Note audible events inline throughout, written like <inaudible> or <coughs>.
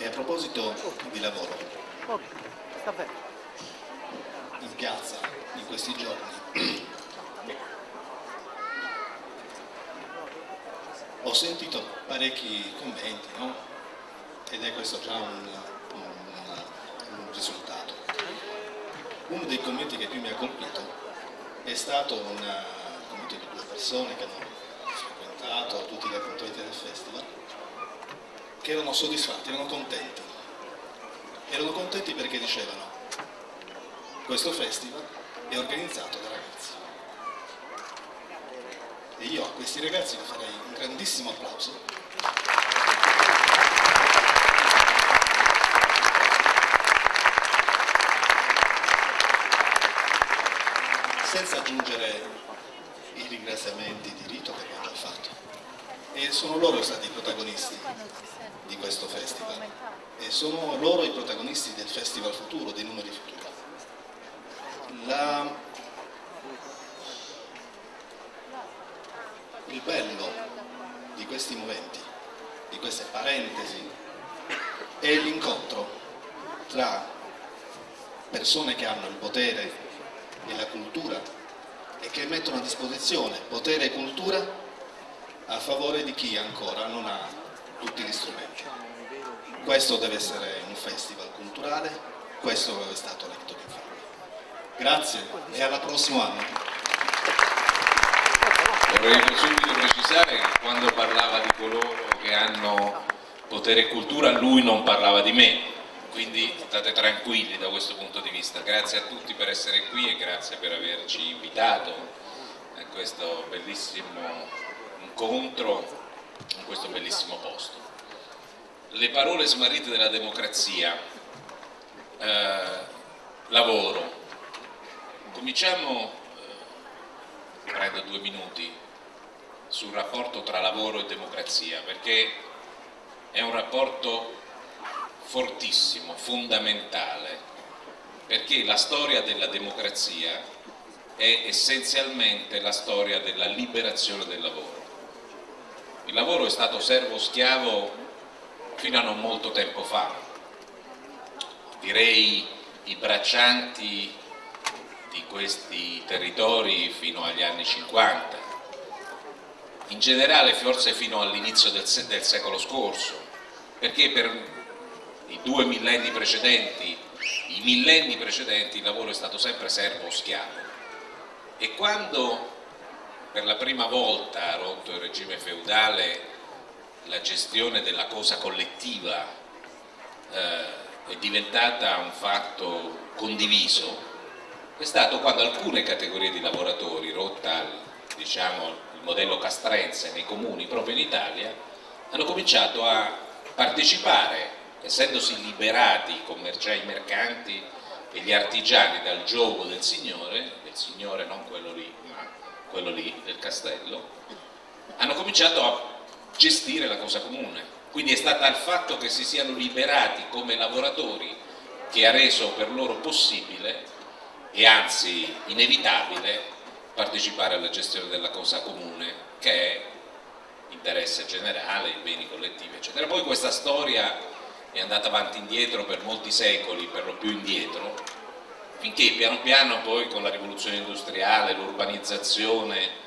E a proposito di lavoro, in piazza in questi giorni ho sentito parecchi commenti, no? Ed è questo già un, un, un risultato. Uno dei commenti che più mi ha colpito è stato un commento di due persone che hanno frequentato tutti gli appuntamenti del festival che erano soddisfatti, erano contenti. Erano contenti perché dicevano questo festival è organizzato da ragazzi. E io a questi ragazzi farei un grandissimo applauso. Senza aggiungere i ringraziamenti di rito che abbiamo già fatto. E sono loro stati i protagonisti questo festival e sono loro i protagonisti del festival futuro, dei numeri futuri. La... Il bello di questi momenti, di queste parentesi, è l'incontro tra persone che hanno il potere e la cultura e che mettono a disposizione potere e cultura a favore di chi ancora non ha tutti gli strumenti. Questo deve essere un festival culturale, questo è stato l'Ecto di Infame. Grazie e alla prossima anno. Vorrei subito precisare che quando parlava di coloro che hanno potere e cultura lui non parlava di me, quindi state tranquilli da questo punto di vista. Grazie a tutti per essere qui e grazie per averci invitato a questo bellissimo incontro in questo bellissimo posto. Le parole smarrite della democrazia, eh, lavoro. Cominciamo, eh, prendo due minuti, sul rapporto tra lavoro e democrazia, perché è un rapporto fortissimo, fondamentale, perché la storia della democrazia è essenzialmente la storia della liberazione del lavoro il lavoro è stato servo-schiavo fino a non molto tempo fa, direi i braccianti di questi territori fino agli anni 50, in generale forse fino all'inizio del, del, secolo scorso, perché per i due millenni precedenti, i millenni precedenti il lavoro è stato sempre servo-schiavo e quando per la prima volta rotto il regime feudale la gestione della cosa collettiva eh, è diventata un fatto condiviso. È stato quando alcune categorie di lavoratori, rotta diciamo, il modello castrense nei comuni proprio in Italia, hanno cominciato a partecipare, essendosi liberati i commerciai mercanti e gli artigiani dal gioco del Signore, del Signore non quello lì, quello lì, del castello, hanno cominciato a gestire la cosa comune. Quindi è stato il fatto che si siano liberati come lavoratori che ha reso per loro possibile e anzi inevitabile partecipare alla gestione della cosa comune che è interesse generale, i beni collettivi eccetera. Poi questa storia è andata avanti indietro per molti secoli, per lo più indietro, finché piano piano poi con la rivoluzione industriale, l'urbanizzazione,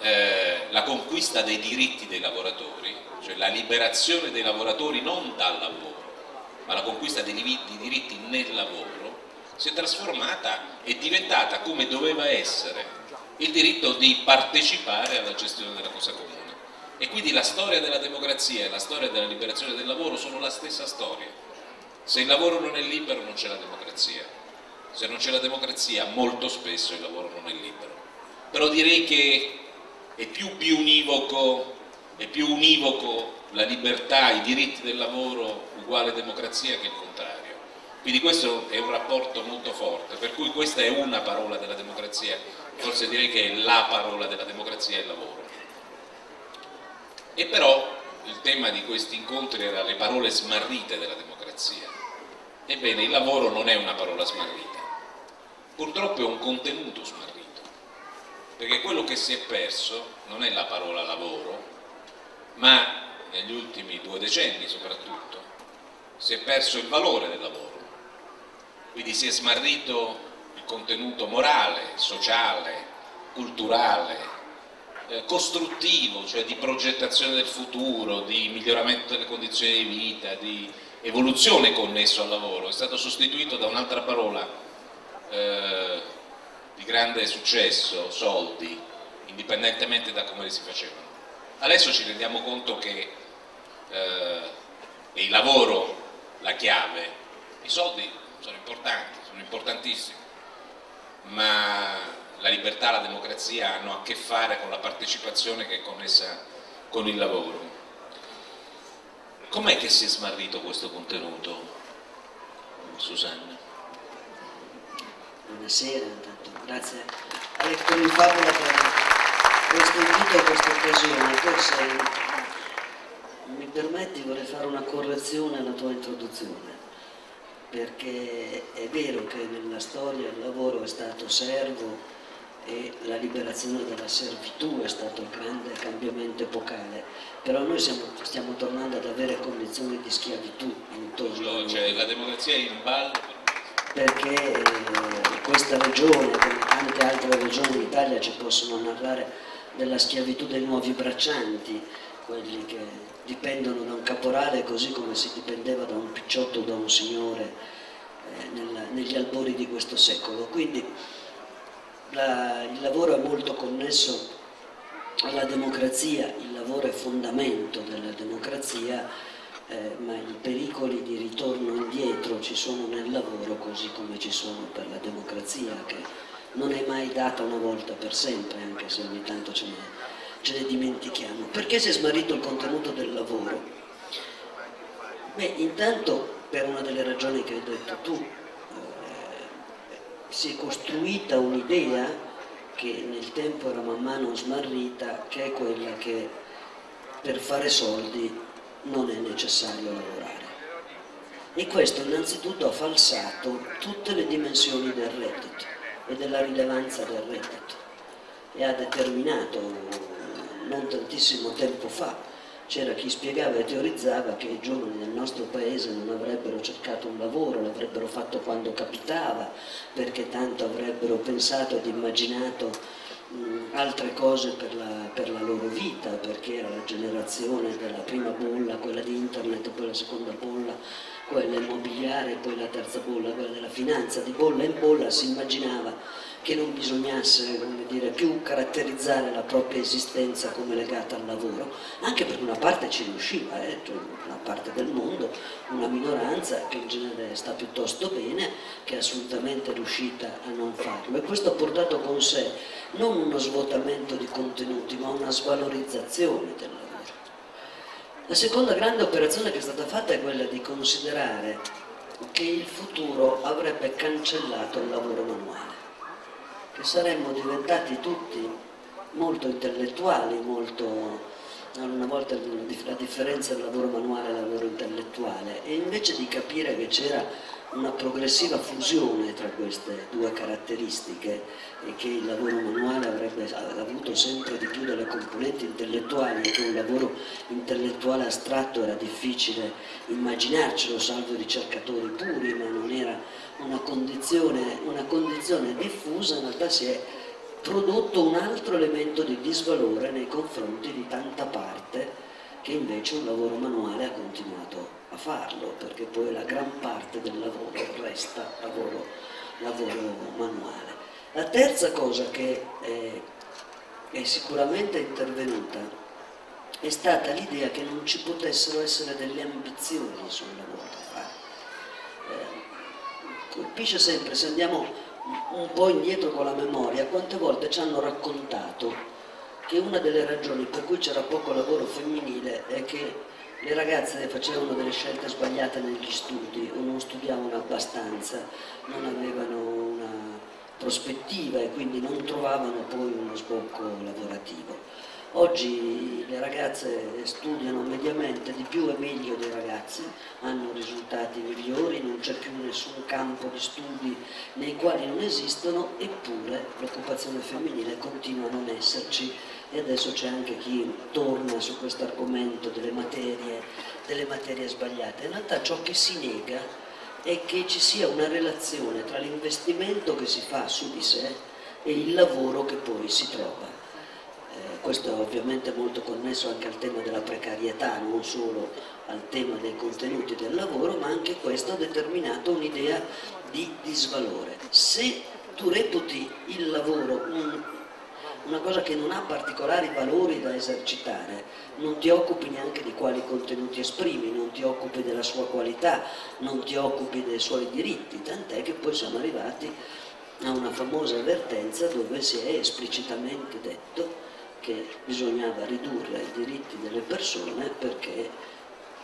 eh, la conquista dei diritti dei lavoratori, cioè la liberazione dei lavoratori non dal lavoro, ma la conquista dei diritti nel lavoro, si è trasformata e diventata come doveva essere il diritto di partecipare alla gestione della cosa comune. E quindi la storia della democrazia e la storia della liberazione del lavoro sono la stessa storia. Se il lavoro non è libero non c'è la democrazia se non c'è la democrazia molto spesso il lavoro non è libero. Però direi che è più biunivoco, è più univoco la libertà, i diritti del lavoro uguale democrazia che il contrario. Quindi questo è un rapporto molto forte, per cui questa è una parola della democrazia, forse direi che è la parola della democrazia il lavoro. E però il tema di questi incontri era le parole smarrite della democrazia. Ebbene, il lavoro non è una parola smarrita purtroppo è un contenuto smarrito, perché quello che si è perso non è la parola lavoro, ma negli ultimi due decenni soprattutto, si è perso il valore del lavoro, quindi si è smarrito il contenuto morale, sociale, culturale, eh, costruttivo, cioè di progettazione del futuro, di miglioramento delle condizioni di vita, di evoluzione connesso al lavoro, è stato sostituito da un'altra parola eh, di grande successo, soldi, indipendentemente da come li si facevano. Adesso ci rendiamo conto che eh, è il lavoro la chiave, i soldi sono importanti, sono importantissimi, ma la libertà, la democrazia hanno a che fare con la partecipazione che è connessa con il lavoro. Com'è che si è smarrito questo contenuto, Susanna? Buonasera, intanto grazie a Lectori Favola per questo invito e questa occasione. Forse mi permetti vorrei fare una correzione alla tua introduzione perché è vero che nella storia il lavoro è stato servo e la liberazione dalla servitù è stato il grande cambiamento epocale, però noi siamo, stiamo tornando ad avere condizioni di schiavitù intorno cioè, la democrazia è in ballo perché eh, questa regione, come tante altre regioni in Italia ci possono narrare della schiavitù dei nuovi braccianti, quelli che dipendono da un caporale così come si dipendeva da un picciotto o da un signore eh, nel, negli albori di questo secolo. Quindi la, il lavoro è molto connesso alla democrazia, il lavoro è fondamento della democrazia, eh, ma i pericoli di ritorno indietro ci sono nel lavoro così come ci sono per la democrazia che non è mai data una volta per sempre, anche se ogni tanto ce ne, ce ne dimentichiamo. Perché si è smarrito il contenuto del lavoro? Beh, intanto per una delle ragioni che hai detto tu, si è costruita un'idea che nel tempo era man mano smarrita, che è quella che per fare soldi non è necessario lavorare. E questo innanzitutto ha falsato tutte le dimensioni del reddito e della rilevanza del reddito e ha determinato non tantissimo tempo fa c'era chi spiegava e teorizzava che i giovani del nostro paese non avrebbero cercato un lavoro, l'avrebbero fatto quando capitava, perché tanto avrebbero pensato ed immaginato altre cose per la, per la, loro vita, perché era la generazione della prima bolla, quella di internet, poi la seconda bolla, quella immobiliare, poi la terza bolla, quella della finanza, di bolla in bolla si immaginava che non bisognasse dire, più caratterizzare la propria esistenza come legata al lavoro, anche perché una parte ci riusciva, eh, una parte del mondo, una minoranza che in genere sta piuttosto bene, che è assolutamente riuscita a non farlo. E questo ha portato con sé non uno svuotamento di contenuti, ma una svalorizzazione del lavoro. La seconda grande operazione che è stata fatta è quella di considerare che il futuro avrebbe cancellato il lavoro manuale che saremmo diventati tutti molto intellettuali, molto una volta la differenza del lavoro manuale e del lavoro intellettuale. E invece di capire che c'era una progressiva fusione tra queste due caratteristiche e che il lavoro manuale avrebbe avuto sempre di più delle componenti intellettuali e che un lavoro intellettuale astratto era difficile immaginarcelo salvo i ricercatori puri ma non era una condizione, una condizione diffusa, in realtà si è prodotto un altro elemento di disvalore nei confronti di tanta parte che invece un lavoro manuale ha continuato a farlo, perché poi la gran parte del lavoro resta lavoro, lavoro manuale. La terza cosa che è, è sicuramente intervenuta è stata l'idea che non ci potessero essere delle ambizioni sul lavoro. Eh, colpisce sempre, se andiamo un po' indietro con la memoria, quante volte ci hanno raccontato che una delle ragioni per cui c'era poco lavoro femminile è che le ragazze facevano delle scelte sbagliate negli studi o non studiavano abbastanza, non avevano una prospettiva e quindi non trovavano poi uno sbocco lavorativo. Oggi le ragazze studiano mediamente di più e meglio dei ragazzi, hanno risultati migliori, non c'è più nessun campo di studi nei quali non esistono, eppure l'occupazione femminile continua a non esserci e adesso c'è anche chi torna su questo argomento delle materie, delle materie sbagliate. In realtà ciò che si nega è che ci sia una relazione tra l'investimento che si fa su di sé e il lavoro che poi si trova. Questo è ovviamente molto connesso anche al tema della precarietà, non solo al tema dei contenuti del lavoro, ma anche questo ha determinato un'idea di disvalore. Se tu reputi il lavoro un, una cosa che non ha particolari valori da esercitare, non ti occupi neanche di quali contenuti esprimi, non ti occupi della sua qualità, non ti occupi dei suoi diritti, tant'è che poi siamo arrivati a una famosa avvertenza dove si è esplicitamente detto che bisognava ridurre i diritti delle persone perché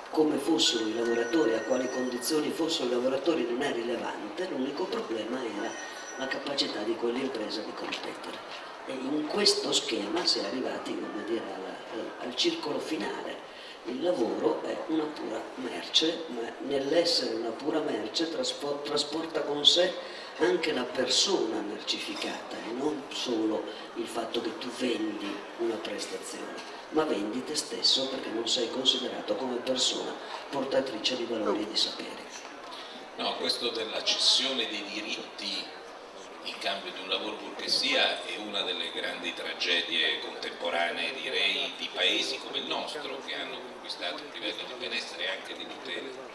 come fossero i lavoratori, a quali condizioni fossero i lavoratori non è rilevante, l'unico problema era la capacità di quell'impresa di competere. E in questo schema si è arrivati dire, al, al circolo finale. Il lavoro è una pura merce, ma nell'essere una pura merce trasporta con sé anche la persona mercificata e non solo il fatto che tu vendi una prestazione ma vendi te stesso perché non sei considerato come persona portatrice di valori e di saperi. No, questo della cessione dei diritti in cambio di un lavoro pur che sia è una delle grandi tragedie contemporanee direi di paesi come il nostro che hanno conquistato un livello di benessere e anche di tutela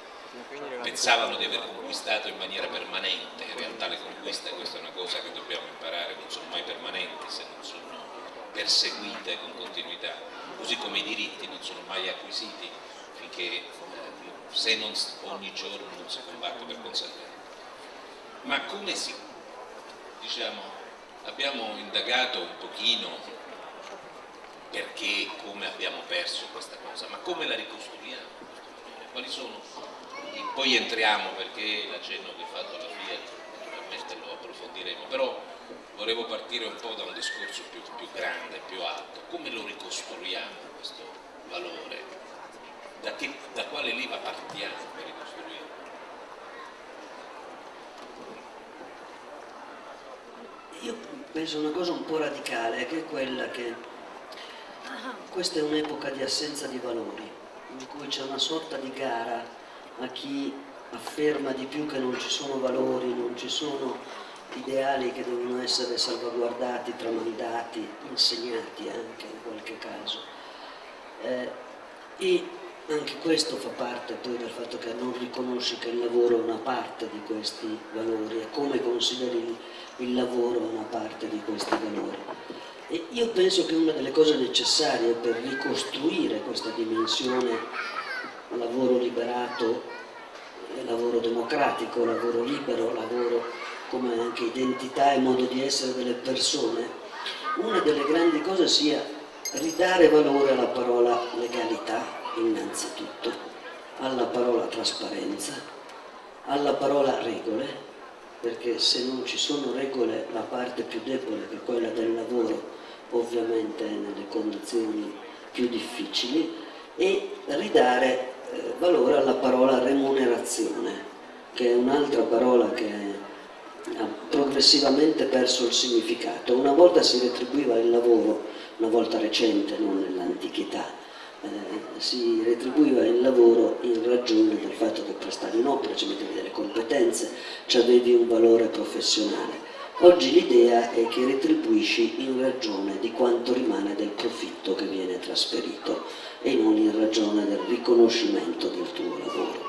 pensavano di aver conquistato in maniera permanente in realtà le conquiste questa è una cosa che dobbiamo imparare non sono mai permanenti se non sono perseguite con continuità così come i diritti non sono mai acquisiti finché eh, se non ogni giorno non si combatte per conservarli. Ma come si, diciamo, abbiamo indagato un pochino perché, come abbiamo perso questa cosa, ma come la ricostruiamo? Quali sono? Poi entriamo perché l'accenno che ha fatto alla Fiat, naturalmente lo approfondiremo, però volevo partire un po' da un discorso più, più grande, più alto. Come lo ricostruiamo questo valore? Da, che, da quale leva partiamo per ricostruirlo? Io penso una cosa un po' radicale, che è quella che questa è un'epoca di assenza di valori, in cui c'è una sorta di gara a chi afferma di più che non ci sono valori, non ci sono ideali che devono essere salvaguardati, tramandati, insegnati anche in qualche caso. Eh, e anche questo fa parte poi del fatto che non riconosci che il lavoro è una parte di questi valori e come consideri il, lavoro una parte di questi valori. E io penso che una delle cose necessarie per ricostruire questa dimensione lavoro liberato, lavoro democratico, lavoro libero, lavoro come anche identità e modo di essere delle persone, una delle grandi cose sia ridare valore alla parola legalità innanzitutto, alla parola trasparenza, alla parola regole, perché se non ci sono regole la parte più debole che è quella del lavoro ovviamente è nelle condizioni più difficili e ridare eh, valore alla parola remunerazione che è un'altra parola che ha progressivamente perso il significato. Una volta si retribuiva il lavoro, una volta recente, non nell'antichità, eh, si retribuiva il lavoro in ragione del fatto che prestavi un'opera, ci mettevi delle competenze, ci avevi un valore professionale. Oggi l'idea è che retribuisci in ragione di quanto rimane del profitto che viene trasferito e non in ragione del riconoscimento del tuo lavoro.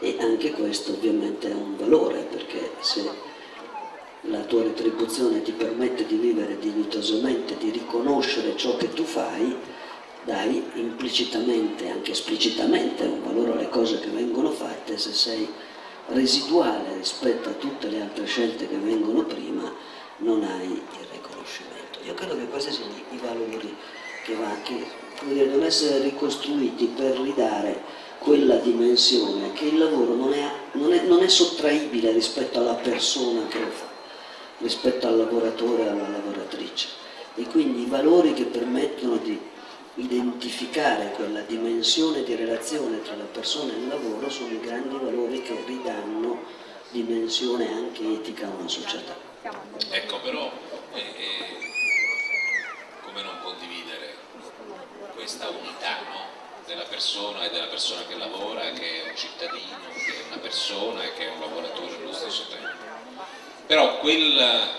E anche questo ovviamente è un valore perché se la tua retribuzione ti permette di vivere dignitosamente, di riconoscere ciò che tu fai, dai implicitamente, anche esplicitamente, un valore alle cose che vengono fatte, se sei residuale rispetto a tutte le altre scelte che vengono prima, non hai il riconoscimento. Io credo che questi siano i valori che, va, che devono essere ricostruiti per ridare quella dimensione che il lavoro non è, non è, non è sottraibile rispetto alla persona che lo fa rispetto al lavoratore e alla lavoratrice e quindi i valori che permettono di identificare quella dimensione di relazione tra la persona e il lavoro sono i grandi valori che ridanno dimensione anche etica a una società. Ecco, però eh, eh, come non condividere questa unità no? della persona e della persona che lavora, che è un cittadino, che è una persona e che è un lavoratore allo stesso tempo. Però quel,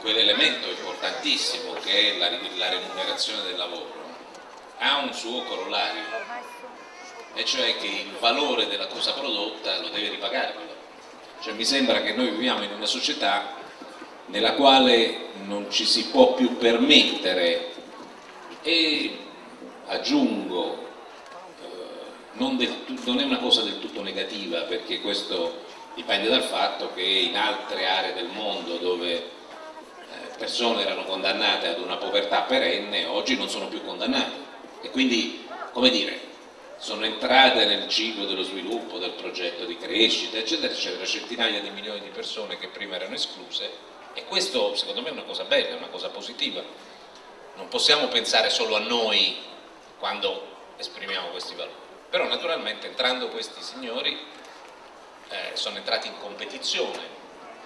quell'elemento importantissimo che è la, la remunerazione del lavoro ha un suo corollario e cioè che il valore della cosa prodotta lo deve ripagare cioè, mi sembra che noi viviamo in una società nella quale non ci si può più permettere e aggiungo eh, non, del, non, è una cosa del tutto negativa perché questo dipende dal fatto che in altre aree del mondo dove eh, persone erano condannate ad una povertà perenne oggi non sono più condannate e quindi come dire sono entrate nel ciclo dello sviluppo, del progetto di crescita, eccetera, eccetera, centinaia di milioni di persone che prima erano escluse e questo secondo me è una cosa bella, è una cosa positiva. Non possiamo pensare solo a noi quando esprimiamo questi valori, però naturalmente entrando questi signori eh, sono entrati in competizione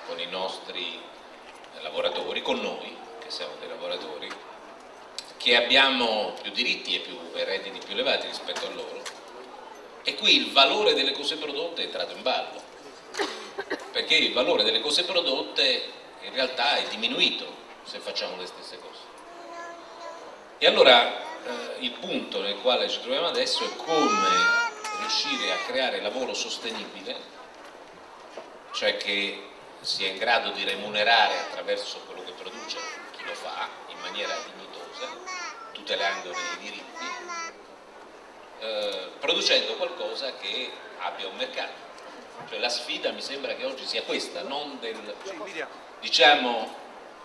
con i nostri eh, lavoratori, con noi che siamo dei lavoratori che abbiamo più diritti e, più, redditi più elevati rispetto a loro e qui il valore delle cose prodotte è entrato in ballo. Perché il valore delle cose prodotte in realtà è diminuito se facciamo le stesse cose e allora eh, il punto nel quale ci troviamo adesso è come riuscire a creare lavoro sostenibile cioè che sia in grado di remunerare attraverso quello che produce chi lo fa in maniera dignitosa tutelandone i diritti, eh, producendo qualcosa che abbia un mercato. Cioè la sfida mi sembra che oggi sia questa, non del... diciamo,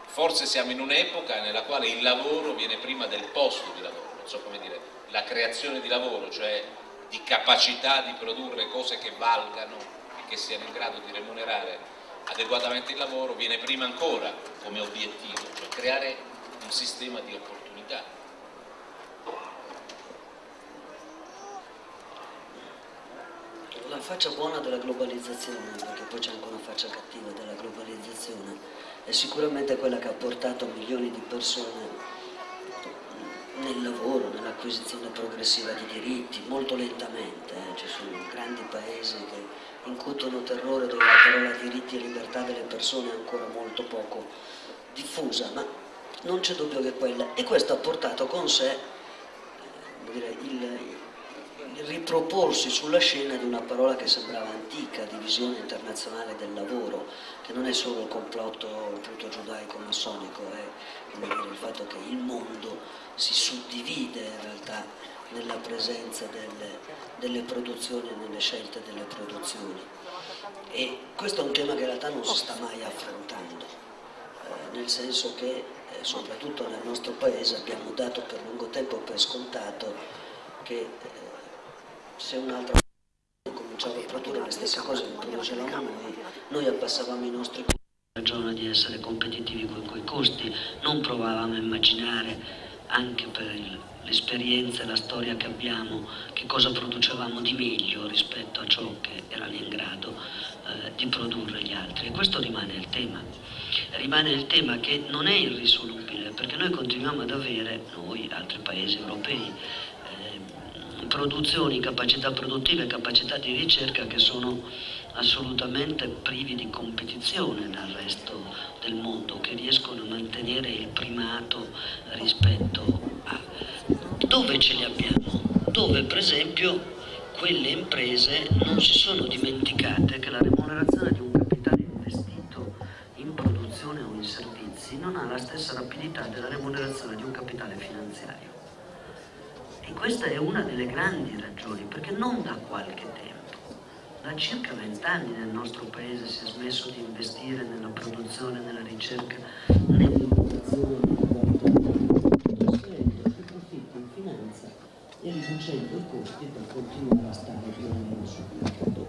forse siamo in un'epoca nella quale il lavoro viene prima del posto di lavoro, non so come dire, la creazione di lavoro, cioè di capacità di produrre cose che valgano e che siano in grado di remunerare adeguatamente il lavoro, viene prima ancora come obiettivo, cioè creare un sistema di opportunità. la faccia buona della globalizzazione, perché poi c'è anche una faccia cattiva della globalizzazione, è sicuramente quella che ha portato milioni di persone nel lavoro, nell'acquisizione progressiva di diritti, molto lentamente, eh. ci sono grandi paesi che incutono terrore dove la parola diritti e libertà delle persone è ancora molto poco diffusa, ma non c'è dubbio che quella, e questo ha portato con sé eh, dire, il, riproporsi sulla scena di una parola che sembrava antica, divisione internazionale del lavoro, che non è solo il complotto appunto, giudaico-massonico, è dire, il fatto che il mondo si suddivide in realtà nella presenza delle, delle produzioni e nelle scelte delle produzioni. E questo è un tema che in realtà non si sta mai affrontando, eh, nel senso che eh, soprattutto nel nostro paese abbiamo dato per lungo tempo per scontato che se un'altra cominciava a produrre le stesse cose che producevamo noi, noi abbassavamo i nostri costi ragione di essere competitivi con quei costi, non provavamo a immaginare anche per l'esperienza e la storia che abbiamo che cosa producevamo di meglio rispetto a ciò che erano in grado eh, di produrre gli altri. E questo rimane il tema. Rimane il tema che non è irrisolubile perché noi continuiamo ad avere noi, altri paesi europei produzioni, capacità produttive capacità di ricerca che sono assolutamente privi di competizione dal resto del mondo, che riescono a mantenere il primato rispetto a dove ce li abbiamo, dove per esempio quelle imprese non si sono dimenticate che la remunerazione di un capitale investito in produzione o in servizi non ha la stessa rapidità della remunerazione di un capitale finanziario. E questa è una delle grandi ragioni, perché non da qualche tempo, da circa vent'anni nel nostro paese si è smesso di investire nella produzione, nella ricerca, nell'innovazione, in finanza e riducendo i costi per continuare a stare più o meno sul mercato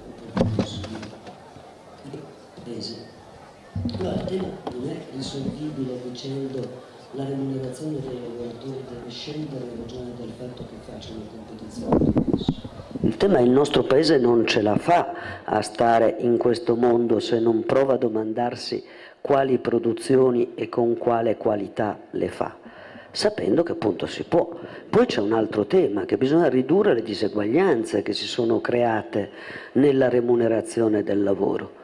paese. Allora il tema non è risolvibile dicendo la remunerazione dei lavoratori deve scendere in ragione del fatto che facciano competizione il tema è il nostro paese non ce la fa a stare in questo mondo se non prova a domandarsi quali produzioni e con quale qualità le fa, sapendo che appunto si può. Poi c'è un altro tema, che bisogna ridurre le diseguaglianze che si sono create nella remunerazione del lavoro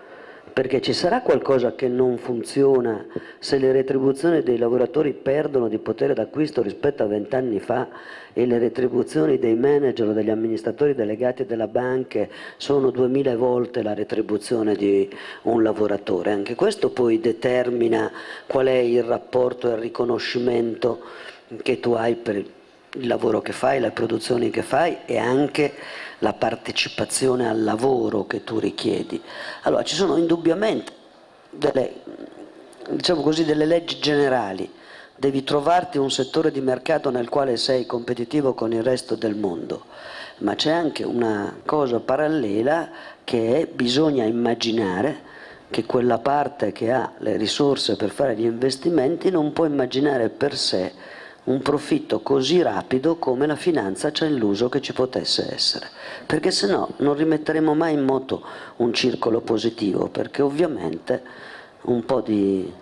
perché ci sarà qualcosa che non funziona se le retribuzioni dei lavoratori perdono di potere d'acquisto rispetto a vent'anni fa e le retribuzioni dei manager degli amministratori delegati della banca sono duemila volte la retribuzione di un lavoratore. Anche questo poi determina qual è il rapporto e il riconoscimento che tu hai per il lavoro che fai, le produzioni che fai e anche la partecipazione al lavoro che tu richiedi. Allora ci sono indubbiamente delle, diciamo così, delle leggi generali, devi trovarti un settore di mercato nel quale sei competitivo con il resto del mondo, ma c'è anche una cosa parallela che è bisogna immaginare che quella parte che ha le risorse per fare gli investimenti non può immaginare per sé un profitto così rapido come la finanza ci ha illuso che ci potesse essere, perché se no non rimetteremo mai in moto un circolo positivo, perché ovviamente un po' di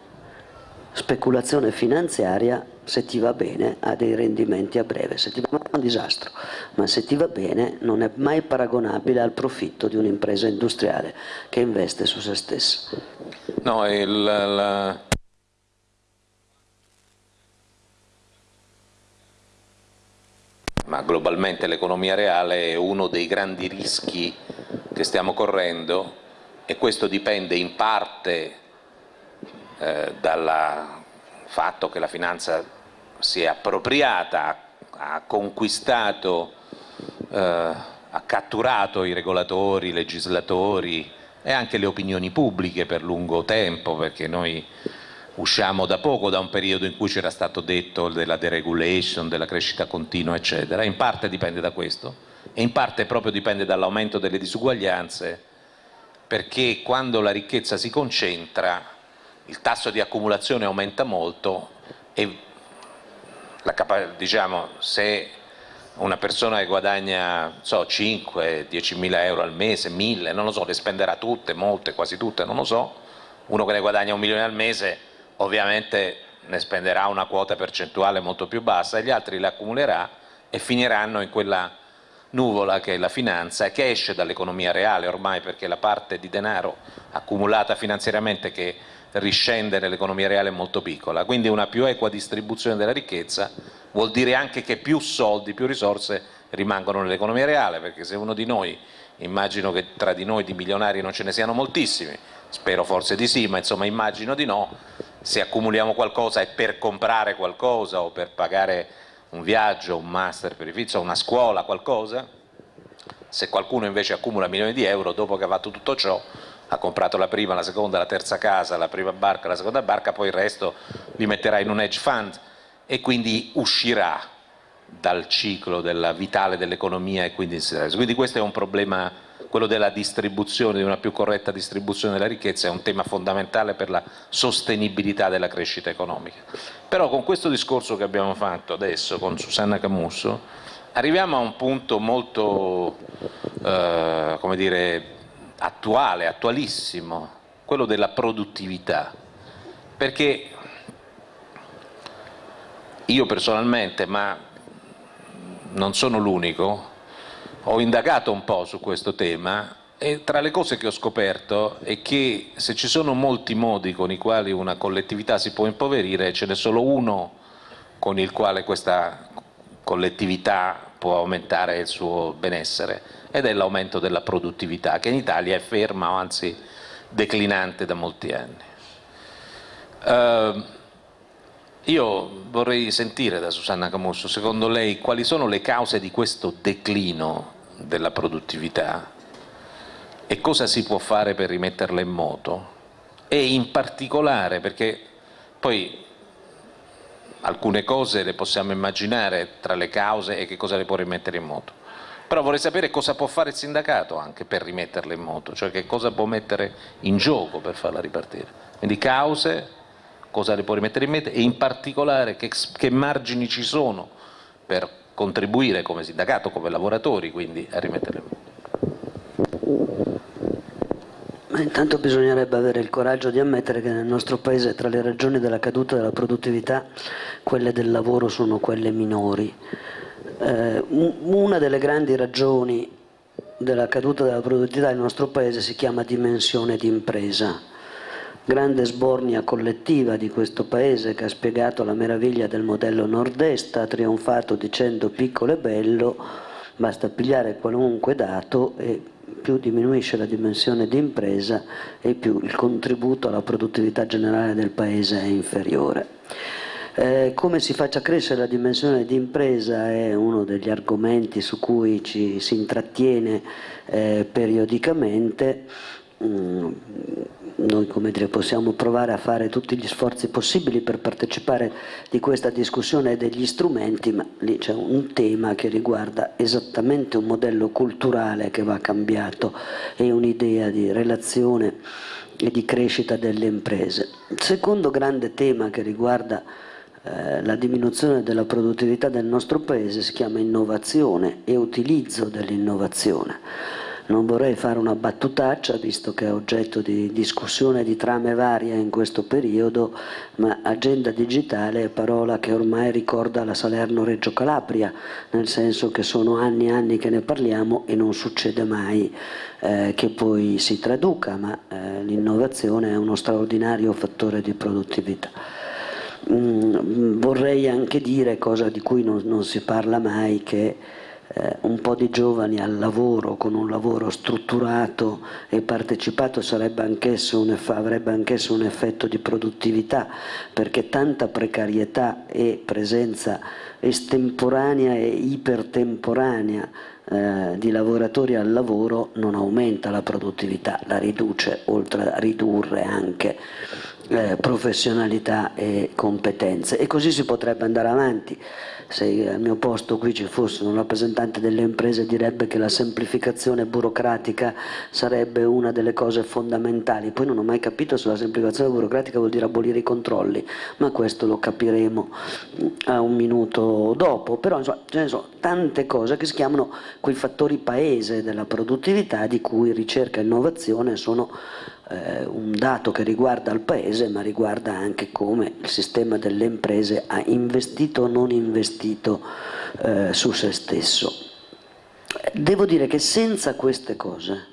speculazione finanziaria, se ti va bene, ha dei rendimenti a breve, se ti va male è un disastro, ma se ti va bene non è mai paragonabile al profitto di un'impresa industriale che investe su se stessa. No, il, la ma globalmente l'economia reale è uno dei grandi rischi che stiamo correndo e questo dipende in parte eh, dal fatto che la finanza si è appropriata, ha conquistato, eh, ha catturato i regolatori, i legislatori e anche le opinioni pubbliche per lungo tempo, perché noi usciamo da poco da un periodo in cui c'era stato detto della deregulation, della crescita continua, eccetera, in parte dipende da questo. E in parte proprio dipende dall'aumento delle disuguaglianze, perché quando la ricchezza si concentra il tasso di accumulazione aumenta molto e diciamo, se una persona che guadagna so, 5, 10 mila euro al mese, 1000, non lo so, le spenderà tutte, molte, quasi tutte, non lo so, uno che ne guadagna un milione al mese ovviamente ne spenderà una quota percentuale molto più bassa e gli altri le accumulerà e finiranno in quella nuvola che è la finanza che esce dall'economia reale ormai perché la parte di denaro accumulata finanziariamente che riscende nell'economia reale è molto piccola, quindi una più equa distribuzione della ricchezza vuol dire anche che più soldi, più risorse rimangono nell'economia reale, perché se uno di noi, immagino che tra di noi di milionari non ce ne siano moltissimi, spero forse di sì, ma insomma immagino di no, se accumuliamo qualcosa è per comprare qualcosa o per pagare un viaggio, un master per i figli, una scuola, qualcosa, se qualcuno invece accumula milioni di euro dopo che ha fatto tutto ciò ha comprato la prima, la seconda, la terza casa, la prima barca, la seconda barca, poi il resto li metterà in un hedge fund e quindi uscirà dal ciclo della vitale dell'economia e quindi, quindi questo è un problema quello della distribuzione, di una più corretta distribuzione della ricchezza è un tema fondamentale per la sostenibilità della crescita economica. Però con questo discorso che abbiamo fatto adesso con Susanna Camusso arriviamo a un punto molto eh, dire, attuale, attualissimo, quello della produttività, perché io personalmente, ma non sono l'unico, ho indagato un po' su questo tema e tra le cose che ho scoperto è che se ci sono molti modi con i quali una collettività si può impoverire, ce n'è solo uno con il quale questa collettività può aumentare il suo benessere ed è l'aumento della produttività che in Italia è ferma o anzi declinante da molti anni. Uh, io vorrei sentire da Susanna Camusso, secondo lei, quali sono le cause di questo declino della produttività e cosa si può fare per rimetterla in moto? E in particolare, perché poi alcune cose le possiamo immaginare tra le cause e che cosa le può rimettere in moto, però vorrei sapere cosa può fare il sindacato anche per rimetterla in moto, cioè che cosa può mettere in gioco per farla ripartire. Quindi cause, cosa le può rimettere in mente e in particolare che, che margini ci sono per contribuire come sindacato, come lavoratori, quindi a rimetterle in mente. Ma intanto bisognerebbe avere il coraggio di ammettere che nel nostro Paese tra le ragioni della caduta della produttività quelle del lavoro sono quelle minori. Eh, una delle grandi ragioni della caduta della produttività nel nostro Paese si chiama dimensione di impresa. Grande sbornia collettiva di questo Paese che ha spiegato la meraviglia del modello nord-est, ha trionfato dicendo piccolo e bello, basta pigliare qualunque dato e più diminuisce la dimensione di impresa e più il contributo alla produttività generale del Paese è inferiore. Eh, come si faccia crescere la dimensione di impresa è uno degli argomenti su cui ci si intrattiene eh, periodicamente. Mm, noi dire, possiamo provare a fare tutti gli sforzi possibili per partecipare di questa discussione e degli strumenti, ma lì c'è un tema che riguarda esattamente un modello culturale che va cambiato e un'idea di relazione e di crescita delle imprese. Il secondo grande tema che riguarda eh, la diminuzione della produttività del nostro Paese si chiama innovazione e utilizzo dell'innovazione non vorrei fare una battutaccia, visto che è oggetto di discussione di trame varie in questo periodo, ma agenda digitale è parola che ormai ricorda la Salerno-Reggio Calabria, nel senso che sono anni e anni che ne parliamo e non succede mai eh, che poi si traduca, ma eh, l'innovazione è uno straordinario fattore di produttività. Mm, vorrei anche dire, cosa di cui non, non si parla mai, che eh, un po' di giovani al lavoro, con un lavoro strutturato e partecipato anch'esso un, avrebbe anch'esso un effetto di produttività, perché tanta precarietà e presenza estemporanea e ipertemporanea eh, di lavoratori al lavoro non aumenta la produttività, la riduce, oltre a ridurre anche eh, professionalità e competenze. E così si potrebbe andare avanti. Se al mio posto qui ci fosse un rappresentante delle imprese direbbe che la semplificazione burocratica sarebbe una delle cose fondamentali, poi non ho mai capito se la semplificazione burocratica vuol dire abolire i controlli, ma questo lo capiremo a un minuto dopo, però insomma, ce ne sono tante cose che si chiamano quei fattori paese della produttività di cui ricerca e innovazione sono eh, un dato che riguarda il Paese ma riguarda anche come il sistema delle imprese ha investito o non investito eh, su se stesso. Devo dire che senza queste cose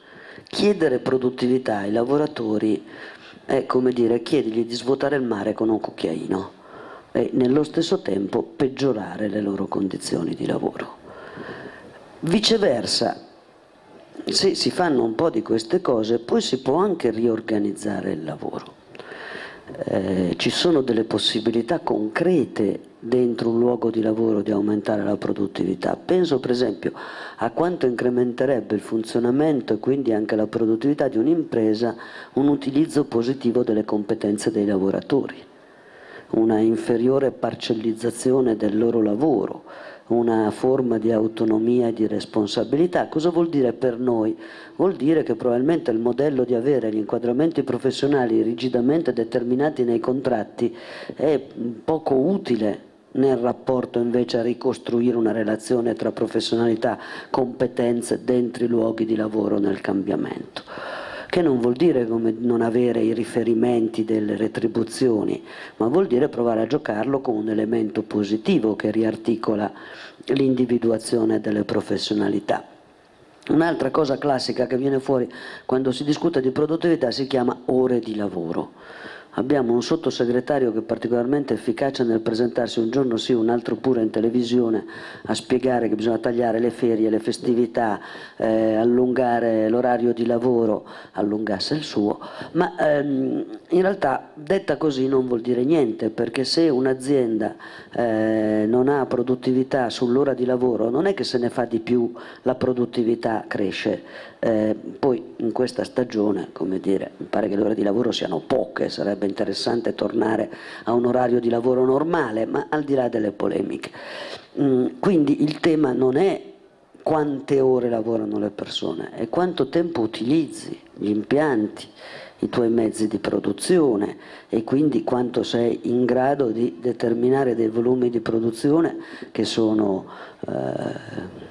chiedere produttività ai lavoratori è come dire chiedergli di svuotare il mare con un cucchiaino e nello stesso tempo peggiorare le loro condizioni di lavoro. Viceversa, se si fanno un po' di queste cose poi si può anche riorganizzare il lavoro. Eh, ci sono delle possibilità concrete dentro un luogo di lavoro di aumentare la produttività. Penso per esempio a quanto incrementerebbe il funzionamento e quindi anche la produttività di un'impresa un utilizzo positivo delle competenze dei lavoratori, una inferiore parcellizzazione del loro lavoro, una forma di autonomia e di responsabilità. Cosa vuol dire per noi? Vuol dire che probabilmente il modello di avere gli inquadramenti professionali rigidamente determinati nei contratti è poco utile nel rapporto invece a ricostruire una relazione tra professionalità, competenze dentro i luoghi di lavoro nel cambiamento che non vuol dire come non avere i riferimenti delle retribuzioni, ma vuol dire provare a giocarlo con un elemento positivo che riarticola l'individuazione delle professionalità. Un'altra cosa classica che viene fuori quando si discute di produttività si chiama ore di lavoro. Abbiamo un sottosegretario che è particolarmente efficace nel presentarsi un giorno sì, un altro pure in televisione a spiegare che bisogna tagliare le ferie, le festività, eh, allungare l'orario di lavoro, allungasse il suo, ma ehm, in realtà detta così non vuol dire niente perché se un'azienda eh, non ha produttività sull'ora di lavoro non è che se ne fa di più la produttività cresce, eh, poi in questa stagione, come dire, mi pare che le ore di lavoro siano poche, sarebbe interessante tornare a un orario di lavoro normale, ma al di là delle polemiche. Mm, quindi il tema non è quante ore lavorano le persone, è quanto tempo utilizzi gli impianti, i tuoi mezzi di produzione e quindi quanto sei in grado di determinare dei volumi di produzione che sono eh,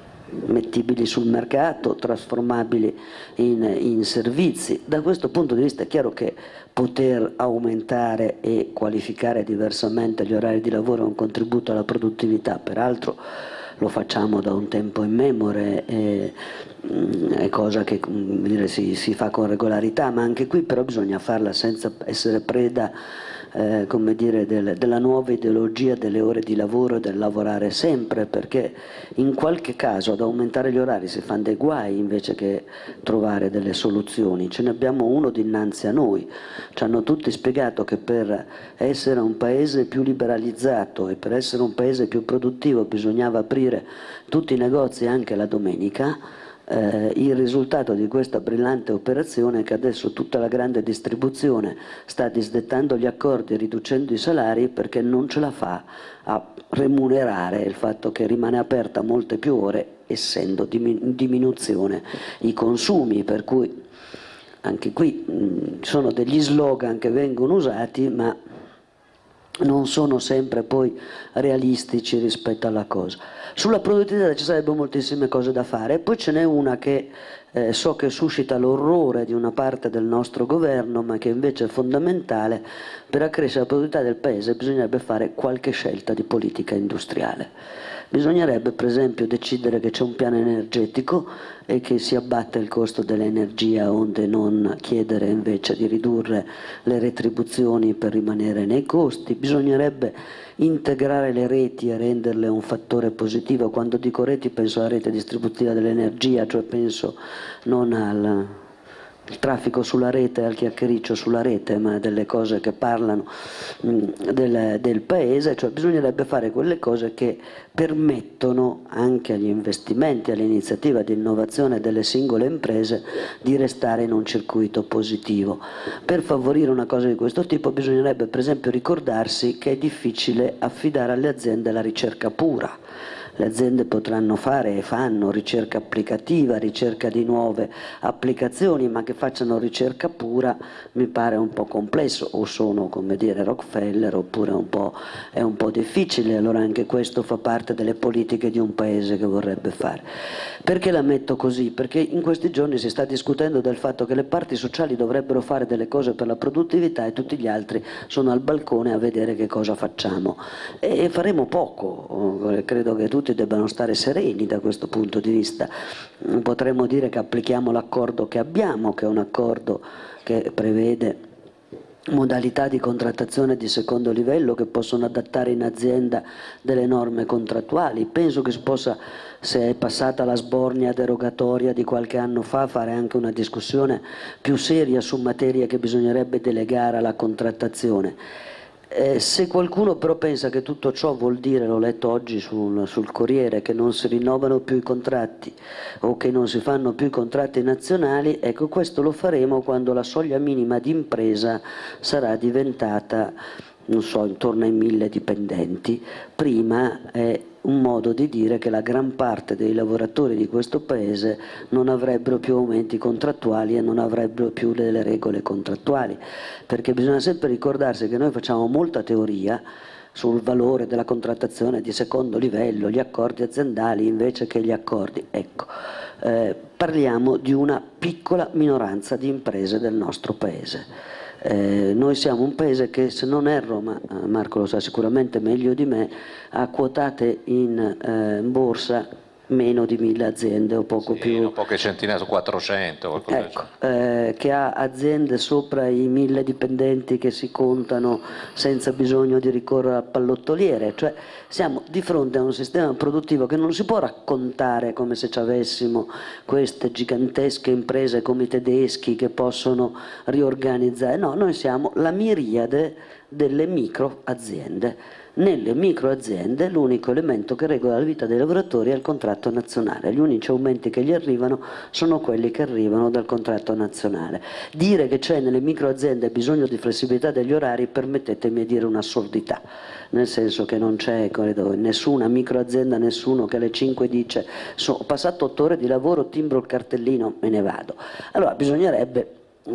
mettibili sul mercato, trasformabili in, in, servizi. Da questo punto di vista è chiaro che poter aumentare e qualificare diversamente gli orari di lavoro è un contributo alla produttività, peraltro lo facciamo da un tempo in memore, è, mm, è cosa che dire, si, si fa con regolarità, ma anche qui però bisogna farla senza essere preda eh, come dire, del, della nuova ideologia delle ore di lavoro e del lavorare sempre, perché in qualche caso ad aumentare gli orari si fanno dei guai invece che trovare delle soluzioni. Ce ne abbiamo uno dinanzi a noi. Ci hanno tutti spiegato che per essere un paese più liberalizzato e per essere un paese più produttivo bisognava aprire tutti i negozi anche la domenica eh, il risultato di questa brillante operazione è che adesso tutta la grande distribuzione sta disdettando gli accordi riducendo i salari perché non ce la fa a remunerare il fatto che rimane aperta molte più ore essendo in diminuzione i consumi, per cui anche qui mh, sono degli slogan che vengono usati ma non sono sempre poi realistici rispetto alla cosa. Sulla produttività ci sarebbero moltissime cose da fare poi ce n'è una che eh, so che suscita l'orrore di una parte del nostro governo ma che invece è fondamentale per accrescere la produttività del Paese bisognerebbe fare qualche scelta di politica industriale. Bisognerebbe per esempio decidere che c'è un piano energetico e che si abbatte il costo dell'energia onde non chiedere invece di ridurre le retribuzioni per rimanere nei costi. Bisognerebbe integrare le reti e renderle un fattore positivo. Quando dico reti penso alla rete distributiva dell'energia, cioè penso non al il traffico sulla rete, al chiacchiericcio sulla rete, ma delle cose che parlano mh, mm, del, del, paese, cioè bisognerebbe fare quelle cose che permettono anche agli investimenti, all'iniziativa di innovazione delle singole imprese di restare in un circuito positivo. Per favorire una cosa di questo tipo bisognerebbe per esempio ricordarsi che è difficile affidare alle aziende la ricerca pura le aziende potranno fare e fanno ricerca applicativa, ricerca di nuove applicazioni, ma che facciano ricerca pura mi pare un po' complesso, o sono come dire Rockefeller oppure un è un po' difficile, allora anche questo fa parte delle politiche di un paese che vorrebbe fare. Perché la metto così? Perché in questi giorni si sta discutendo del fatto che le parti sociali dovrebbero fare delle cose per la produttività e tutti gli altri sono al balcone a vedere che cosa facciamo. E faremo poco, credo che tutti tutti debbano stare sereni da questo punto di vista. Potremmo dire che applichiamo l'accordo che abbiamo, che è un accordo che prevede modalità di contrattazione di secondo livello che possono adattare in azienda delle norme contrattuali. Penso che si possa, se è passata la sbornia derogatoria di qualche anno fa, fare anche una discussione più seria su materie che bisognerebbe delegare alla contrattazione eh, se qualcuno però pensa che tutto ciò vuol dire, l'ho letto oggi sul, sul, Corriere, che non si rinnovano più i contratti o che non si fanno più i contratti nazionali, ecco questo lo faremo quando la soglia minima di impresa sarà diventata, non so, intorno ai mille dipendenti. Prima è un modo di dire che la gran parte dei lavoratori di questo paese non avrebbero più aumenti contrattuali e non avrebbero più delle regole contrattuali, perché bisogna sempre ricordarsi che noi facciamo molta teoria sul valore della contrattazione di secondo livello, gli accordi aziendali invece che gli accordi. Ecco, eh, parliamo di una piccola minoranza di imprese del nostro paese eh, noi siamo un paese che, se non erro, ma eh, Marco lo sa sicuramente meglio di me, ha quotate in eh, borsa meno di mille aziende o poco sì, più. poche centinaia, 400. Ecco, eh, che ha aziende sopra i mille dipendenti che si contano senza bisogno di ricorrere al pallottoliere, cioè siamo di fronte a un sistema produttivo che non si può raccontare come se ci avessimo queste gigantesche imprese come i tedeschi che possono riorganizzare, no, noi siamo la miriade delle micro aziende nelle microaziende l'unico elemento che regola la vita dei lavoratori è il contratto nazionale, gli unici aumenti che gli arrivano sono quelli che arrivano dal contratto nazionale. Dire che c'è nelle microaziende bisogno di flessibilità degli orari, permettetemi di dire un'assurdità, nel senso che non c'è nessuna microazienda, nessuno che alle 5 dice ho passato 8 ore di lavoro, timbro il cartellino, me ne vado. Allora bisognerebbe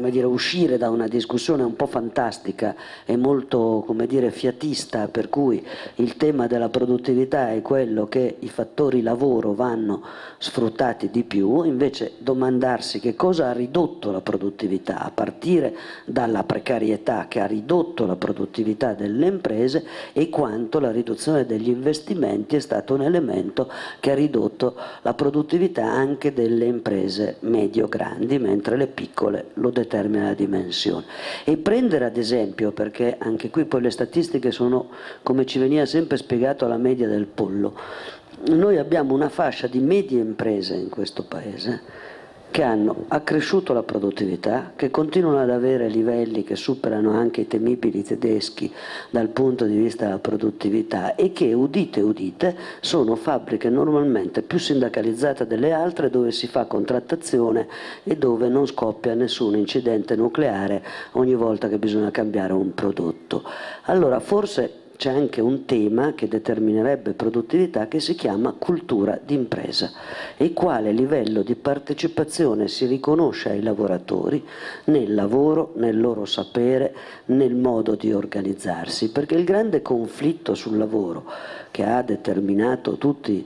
dire, uscire da una discussione un po' fantastica e molto dire, fiatista per cui il tema della produttività è quello che i fattori lavoro vanno sfruttati di più, invece domandarsi che cosa ha ridotto la produttività a partire dalla precarietà che ha ridotto la produttività delle imprese e quanto la riduzione degli investimenti è stato un elemento che ha ridotto la produttività anche delle imprese medio-grandi, mentre le piccole lo determina la dimensione. E prendere ad esempio, perché anche qui poi le statistiche sono, come ci veniva sempre spiegato, la media del pollo, noi abbiamo una fascia di medie imprese in questo Paese che hanno accresciuto la produttività, che continuano ad avere livelli che superano anche i temibili tedeschi dal punto di vista della produttività e che, udite udite, sono fabbriche normalmente più sindacalizzate delle altre dove si fa contrattazione e dove non scoppia nessun incidente nucleare ogni volta che bisogna cambiare un prodotto. Allora forse c'è anche un tema che determinerebbe produttività che si chiama cultura d'impresa e quale livello di partecipazione si riconosce ai lavoratori nel lavoro, nel loro sapere, nel modo di organizzarsi, perché il grande conflitto sul lavoro che ha determinato tutti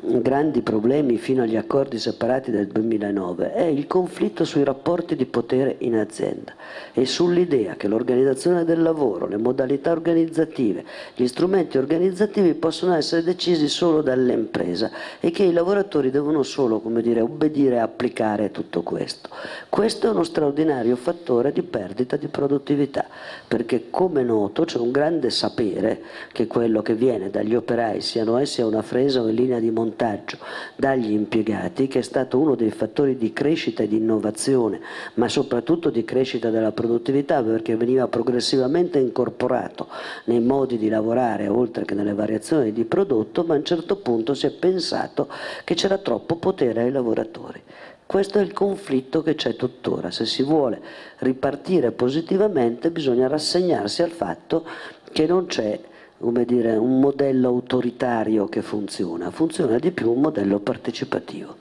grandi problemi fino agli accordi separati del 2009 è il conflitto sui rapporti di potere in azienda e sull'idea che l'organizzazione del lavoro, le modalità organizzative, gli strumenti organizzativi possono essere decisi solo dall'impresa e che i lavoratori devono solo come dire, obbedire e applicare tutto questo. Questo è uno straordinario fattore di perdita di produttività perché come noto c'è un grande sapere che quello che viene dagli operai, siano essi a una fresa o in linea di montaggio, montaggio dagli impiegati che è stato uno dei fattori di crescita e di innovazione ma soprattutto di crescita della produttività perché veniva progressivamente incorporato nei modi di lavorare oltre che nelle variazioni di prodotto ma a un certo punto si è pensato che c'era troppo potere ai lavoratori questo è il conflitto che c'è tuttora. Se si vuole ripartire positivamente bisogna rassegnarsi al fatto che non c'è come dire, un modello autoritario che funziona, funziona di più un modello partecipativo.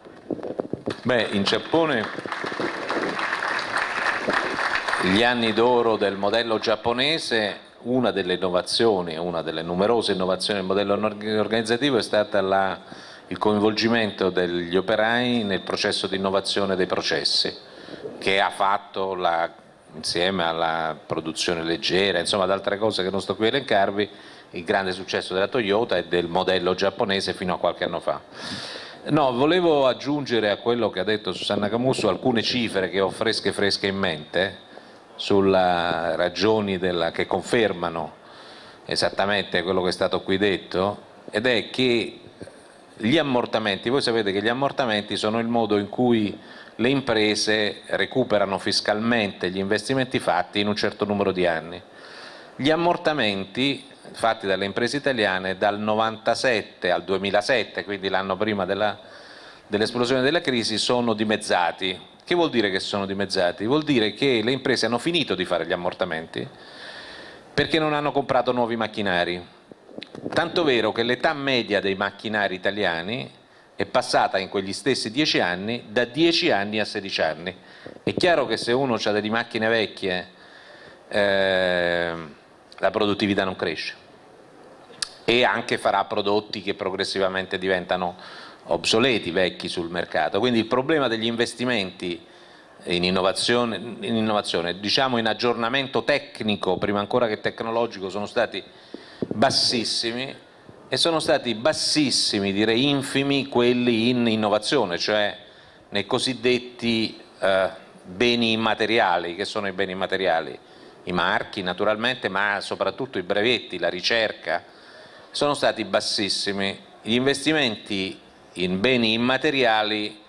Beh, in Giappone gli anni d'oro del modello giapponese, una delle innovazioni, una delle numerose innovazioni del modello organizzativo è stata la, il coinvolgimento degli operai nel processo di innovazione dei processi, che ha fatto la, insieme alla produzione leggera, insomma ad altre cose che non sto qui a elencarvi, il grande successo della Toyota e del modello giapponese fino a qualche anno fa. No, volevo aggiungere a quello che ha detto Susanna Camusso alcune cifre che ho fresche fresche in mente sulle ragioni della, che confermano esattamente quello che è stato qui detto ed è che gli ammortamenti, voi sapete che gli ammortamenti sono il modo in cui le imprese recuperano fiscalmente gli investimenti fatti in un certo numero di anni. Gli ammortamenti fatti dalle imprese italiane dal 97 al 2007, quindi l'anno prima dell'esplosione della crisi, sono dimezzati. Che vuol dire che sono dimezzati? Vuol dire che le imprese hanno finito di fare gli ammortamenti perché non hanno comprato nuovi macchinari. Tanto vero che l'età media dei macchinari italiani è passata in quegli stessi 10 anni da 10 anni a 16 anni. È chiaro che se uno ha delle macchine vecchie eh, la produttività non cresce e anche farà prodotti che progressivamente diventano obsoleti, vecchi sul mercato. Quindi il problema degli investimenti in innovazione, in innovazione, diciamo in aggiornamento tecnico, prima ancora che tecnologico, sono stati bassissimi e sono stati bassissimi, direi infimi, quelli in innovazione, cioè nei cosiddetti eh, beni immateriali. Che sono i beni immateriali? I marchi naturalmente, ma soprattutto i brevetti, la ricerca, sono stati bassissimi. Gli investimenti in beni immateriali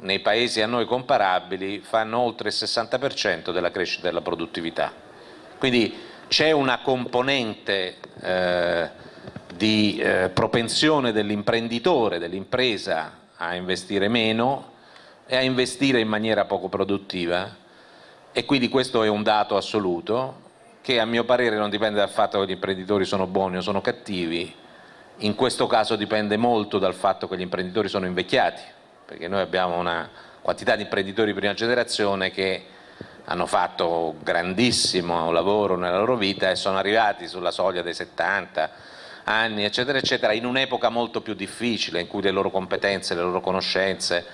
nei paesi a noi comparabili fanno oltre il 60% della crescita della produttività. Quindi c'è una componente eh, di eh, propensione dell'imprenditore, dell'impresa a investire meno e a investire in maniera poco produttiva e quindi questo è un dato assoluto che a mio parere non dipende dal fatto che gli imprenditori sono buoni o sono cattivi, in questo caso dipende molto dal fatto che gli imprenditori sono invecchiati, perché noi abbiamo una quantità di imprenditori di prima generazione che hanno fatto grandissimo lavoro nella loro vita e sono arrivati sulla soglia dei 70 anni, eccetera, eccetera, in un'epoca molto più difficile, in cui le loro competenze, le loro conoscenze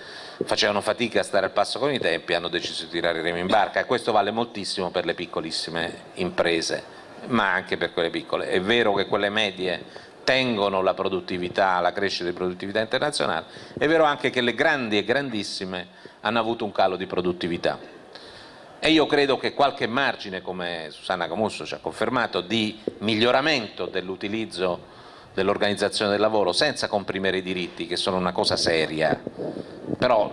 facevano fatica a stare al passo con i tempi hanno deciso di tirare i remi in barca e questo vale moltissimo per le piccolissime imprese, ma anche per quelle piccole. È vero che quelle medie tengono la produttività, la crescita di produttività internazionale, è vero anche che le grandi e grandissime hanno avuto un calo di produttività. E io credo che qualche margine, come Susanna Camusso ci ha confermato, di miglioramento dell'utilizzo dell'organizzazione del lavoro senza comprimere i diritti, che sono una cosa seria, però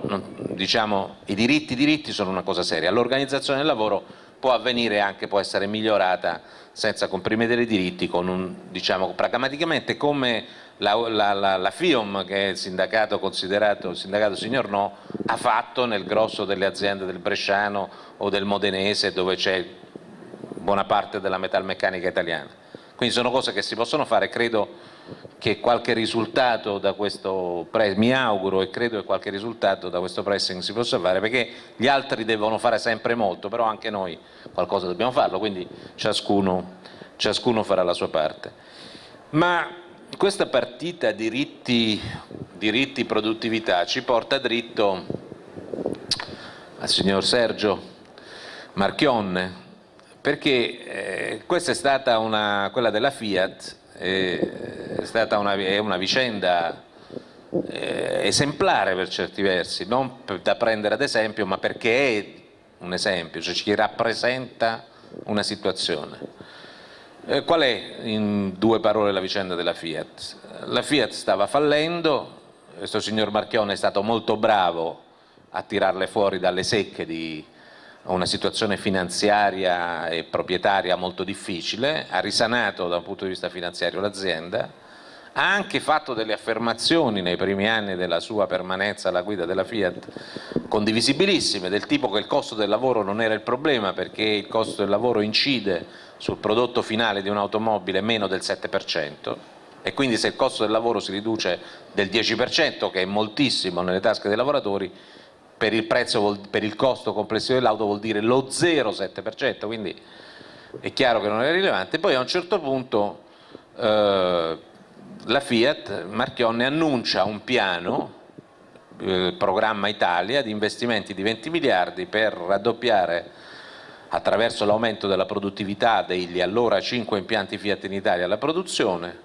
diciamo, i diritti, diritti sono una cosa seria, l'organizzazione del lavoro può avvenire anche, può essere migliorata senza comprimere i diritti, un, diciamo, pragmaticamente come la, la, la, la, FIOM, che è il sindacato considerato il sindacato signor no, ha fatto nel grosso delle aziende del Bresciano o del Modenese dove c'è buona parte della metalmeccanica italiana. Quindi sono cose che si possono fare, credo che qualche risultato da questo pressing, mi auguro e credo che qualche risultato da questo pressing si possa fare, perché gli altri devono fare sempre molto, però anche noi qualcosa dobbiamo farlo, quindi ciascuno, ciascuno farà la sua parte. Ma questa partita diritti, diritti produttività ci porta dritto al signor Sergio Marchionne, perché eh, questa è stata una, quella della Fiat, è stata una, è una vicenda eh, esemplare per certi versi, non da prendere ad esempio, ma perché è un esempio, cioè ci rappresenta una situazione. Eh, qual è in due parole la vicenda della Fiat? La Fiat stava fallendo, questo signor Marchione è stato molto bravo a tirarle fuori dalle secche di una situazione finanziaria e proprietaria molto difficile, ha risanato da un punto di vista finanziario l'azienda, ha anche fatto delle affermazioni nei primi anni della sua permanenza alla guida della Fiat condivisibilissime, del tipo che il costo del lavoro non era il problema perché il costo del lavoro incide sul prodotto finale di un'automobile meno del 7% e quindi se il costo del lavoro si riduce del 10% che è moltissimo nelle tasche dei lavoratori per il, prezzo, per il costo complessivo dell'auto vuol dire lo 0,7%, quindi è chiaro che non è rilevante. Poi a un certo punto eh, la Fiat, Marchionne, annuncia un piano, il eh, programma Italia, di investimenti di 20 miliardi per raddoppiare attraverso l'aumento della produttività degli allora 5 impianti Fiat in Italia la produzione,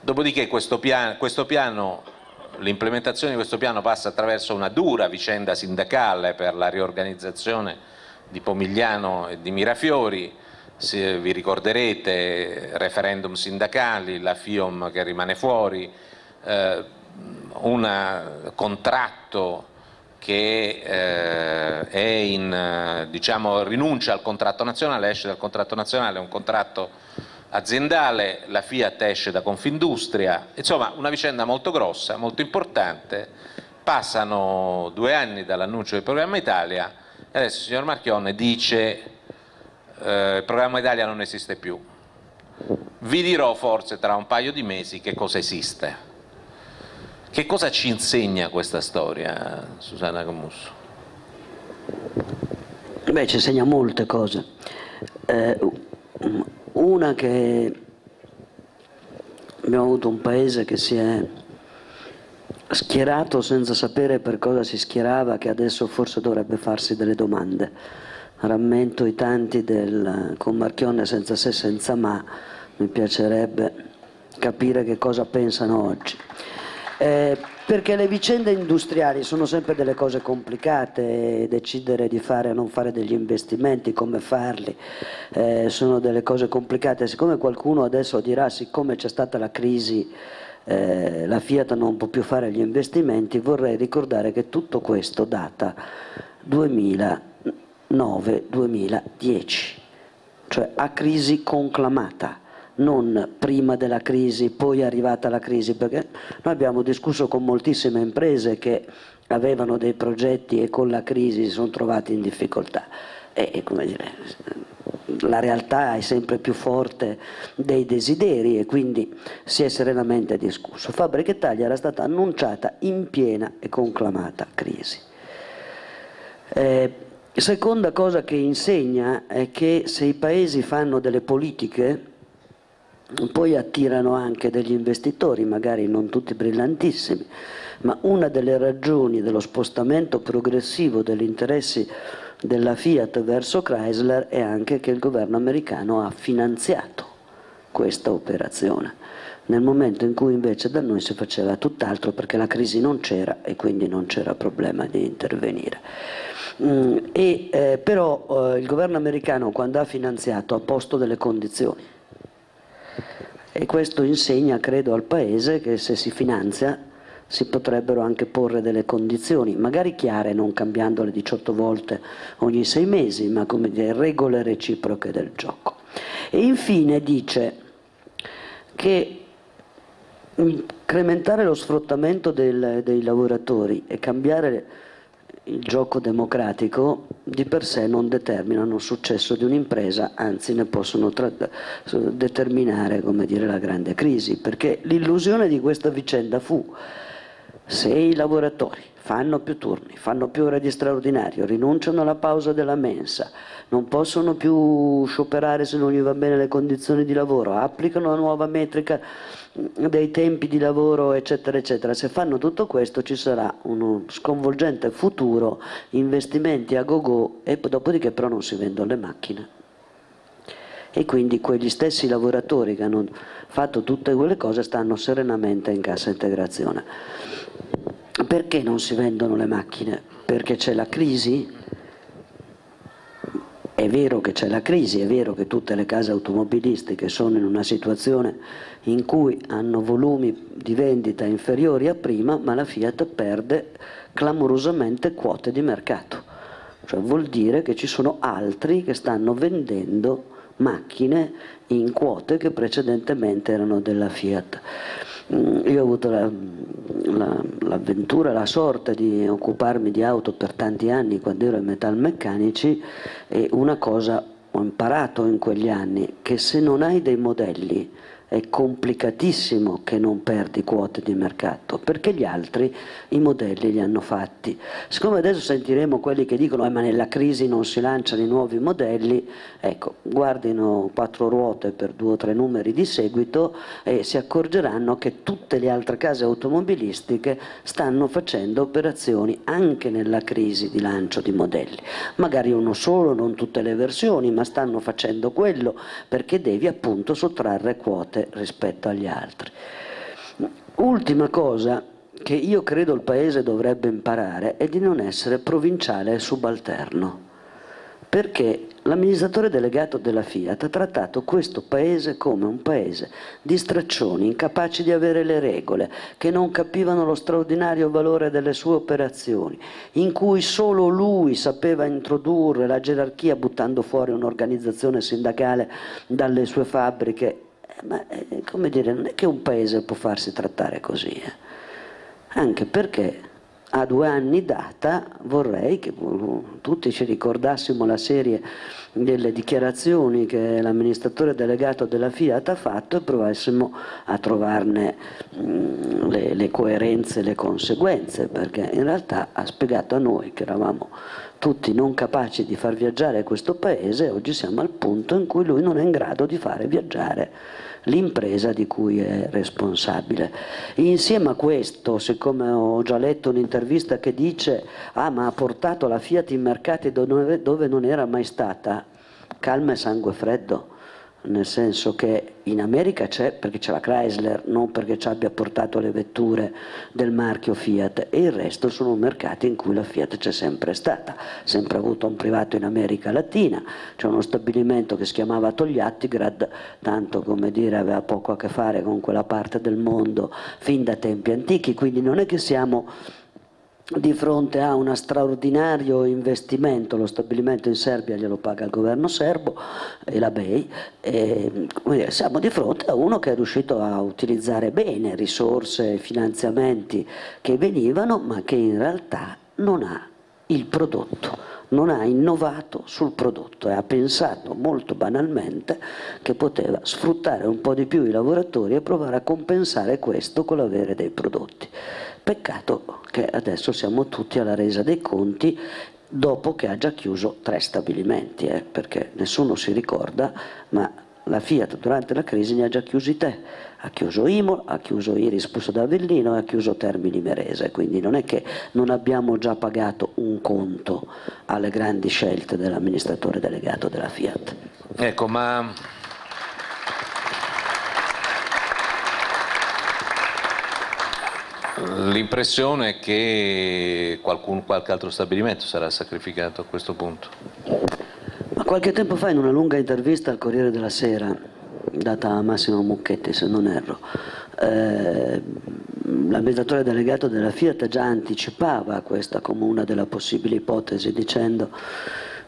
dopodiché questo piano, questo piano l'implementazione di questo piano passa attraverso una dura vicenda sindacale per la riorganizzazione di Pomigliano e di Mirafiori, se vi ricorderete referendum sindacali, la FIOM che rimane fuori, eh, un contratto che eh, in, diciamo, rinuncia al contratto nazionale, esce dal contratto nazionale, un contratto aziendale, la Fiat esce da Confindustria, insomma una vicenda molto grossa, molto importante, passano due anni dall'annuncio del programma Italia e adesso il signor Marchionne dice eh, il programma Italia non esiste più, vi dirò forse tra un paio di mesi che cosa esiste. Che cosa ci insegna questa storia, Susanna Camusso? Beh, ci insegna molte cose. Eh, una che abbiamo avuto un paese che si è schierato senza sapere per cosa si schierava, che adesso forse dovrebbe farsi delle domande. Rammento i tanti del, con Marchionne senza se senza ma, mi piacerebbe capire che cosa pensano oggi. Eh, perché le vicende industriali sono sempre delle cose complicate, decidere di fare o non fare degli investimenti, come farli, eh, sono delle cose complicate. Siccome qualcuno adesso dirà, siccome c'è stata la crisi, eh, la Fiat non può più fare gli investimenti, vorrei ricordare che tutto questo data 2009-2010, cioè a crisi conclamata non prima della crisi, poi è arrivata la crisi, perché noi abbiamo discusso con moltissime imprese che avevano dei progetti e con la crisi si sono trovati in difficoltà. E, dire, la realtà è sempre più forte dei desideri e quindi si è serenamente discusso. Fabbrica Italia era stata annunciata in piena e conclamata crisi. Eh, Seconda cosa che insegna è che se i paesi fanno delle politiche poi attirano anche degli investitori, magari non tutti brillantissimi, ma una delle ragioni dello spostamento progressivo degli interessi della Fiat verso Chrysler è anche che il governo americano ha finanziato questa operazione, nel momento in cui invece da noi si faceva tutt'altro perché la crisi non c'era e quindi non c'era problema di intervenire. Mm, e, eh, però eh, il governo americano quando ha finanziato ha posto delle condizioni e questo insegna credo al Paese che se si finanzia si potrebbero anche porre delle condizioni, magari chiare, non cambiandole 18 volte ogni sei mesi, ma come dire regole reciproche del gioco. E infine dice che incrementare lo sfruttamento del, dei lavoratori e cambiare il gioco democratico di per sé non determinano il successo di un'impresa, anzi ne possono determinare dire, la grande crisi, perché l'illusione di questa vicenda fu se i lavoratori fanno più turni, fanno più ore di straordinario, rinunciano alla pausa della mensa, non possono più scioperare se non gli va bene le condizioni di lavoro, applicano la nuova metrica dei tempi di lavoro, eccetera, eccetera. Se fanno tutto questo ci sarà uno sconvolgente futuro, investimenti a go-go e dopodiché però non si vendono le macchine. E quindi quegli stessi lavoratori che hanno fatto tutte quelle cose stanno serenamente in cassa integrazione. Perché non si vendono le macchine? Perché c'è la crisi? È vero che c'è la crisi, è vero che tutte le case automobilistiche sono in una situazione in cui hanno volumi di vendita inferiori a prima, ma la Fiat perde clamorosamente quote di mercato. Cioè vuol dire che ci sono altri che stanno vendendo macchine in quote che precedentemente erano della Fiat. Mm, io ho avuto l'avventura, la, la sorte di occuparmi di auto per tanti anni quando ero ai metalmeccanici e una cosa ho imparato in quegli anni, che se non hai dei modelli è complicatissimo che non perdi quote di mercato, perché gli altri i modelli li hanno fatti. Siccome adesso sentiremo quelli che dicono eh, ma nella crisi non si lanciano i nuovi modelli, ecco, guardino quattro ruote per due o tre numeri di seguito e si accorgeranno che tutte le altre case automobilistiche stanno facendo operazioni anche nella crisi di lancio di modelli. Magari uno solo, non tutte le versioni, ma stanno facendo quello perché devi appunto sottrarre quote rispetto agli altri. Ultima cosa che io credo il Paese dovrebbe imparare è di non essere provinciale e subalterno, perché l'amministratore delegato della Fiat ha trattato questo Paese come un Paese di straccioni, incapaci di avere le regole, che non capivano lo straordinario valore delle sue operazioni, in cui solo lui sapeva introdurre la gerarchia buttando fuori un'organizzazione sindacale dalle sue fabbriche ma eh, come dire, non è che un paese può farsi trattare così, eh? anche perché a due anni data vorrei che tutti ci ricordassimo la serie delle dichiarazioni che l'amministratore delegato della Fiat ha fatto e provassimo a trovarne mm, le, le coerenze e le conseguenze, perché in realtà ha spiegato a noi che eravamo tutti non capaci di far viaggiare questo paese, oggi siamo al punto in cui lui non è in grado di fare viaggiare l'impresa di cui è responsabile. Insieme a questo, siccome ho già letto un'intervista che dice ah ma ha portato la Fiat in mercati dove, non era mai stata, calma e sangue freddo nel senso che in America c'è perché c'è la Chrysler, non perché ci abbia portato le vetture del marchio Fiat. E il resto sono mercati in cui la Fiat c'è sempre stata, sempre avuto un privato in America Latina, c'è uno stabilimento che si chiamava Togliattigrad, tanto come dire aveva poco a che fare con quella parte del mondo fin da tempi antichi, quindi non è che siamo di fronte a un straordinario investimento, lo stabilimento in Serbia glielo paga il governo serbo e la BEI, e, dire, siamo di fronte a uno che è riuscito a utilizzare bene risorse e finanziamenti che venivano ma che in realtà non ha il prodotto non ha innovato sul prodotto e ha pensato molto banalmente che poteva sfruttare un po' di più i lavoratori e provare a compensare questo con l'avere dei prodotti. Peccato che adesso siamo tutti alla resa dei conti dopo che ha già chiuso tre stabilimenti, eh, perché nessuno si ricorda, ma la Fiat durante la crisi ne ha già chiusi te, ha chiuso Imo, ha chiuso Iris Pusso d'Avellino e ha chiuso Termini Merese, quindi non è che non abbiamo già pagato un conto alle grandi scelte dell'amministratore delegato della Fiat. Ecco, ma L'impressione è che qualcun, qualche altro stabilimento sarà sacrificato a questo punto. Ma qualche tempo fa in una lunga intervista al Corriere della Sera, data a Massimo Mucchetti se non erro, eh, l'amministratore delegato della Fiat già anticipava questa come una delle possibili ipotesi dicendo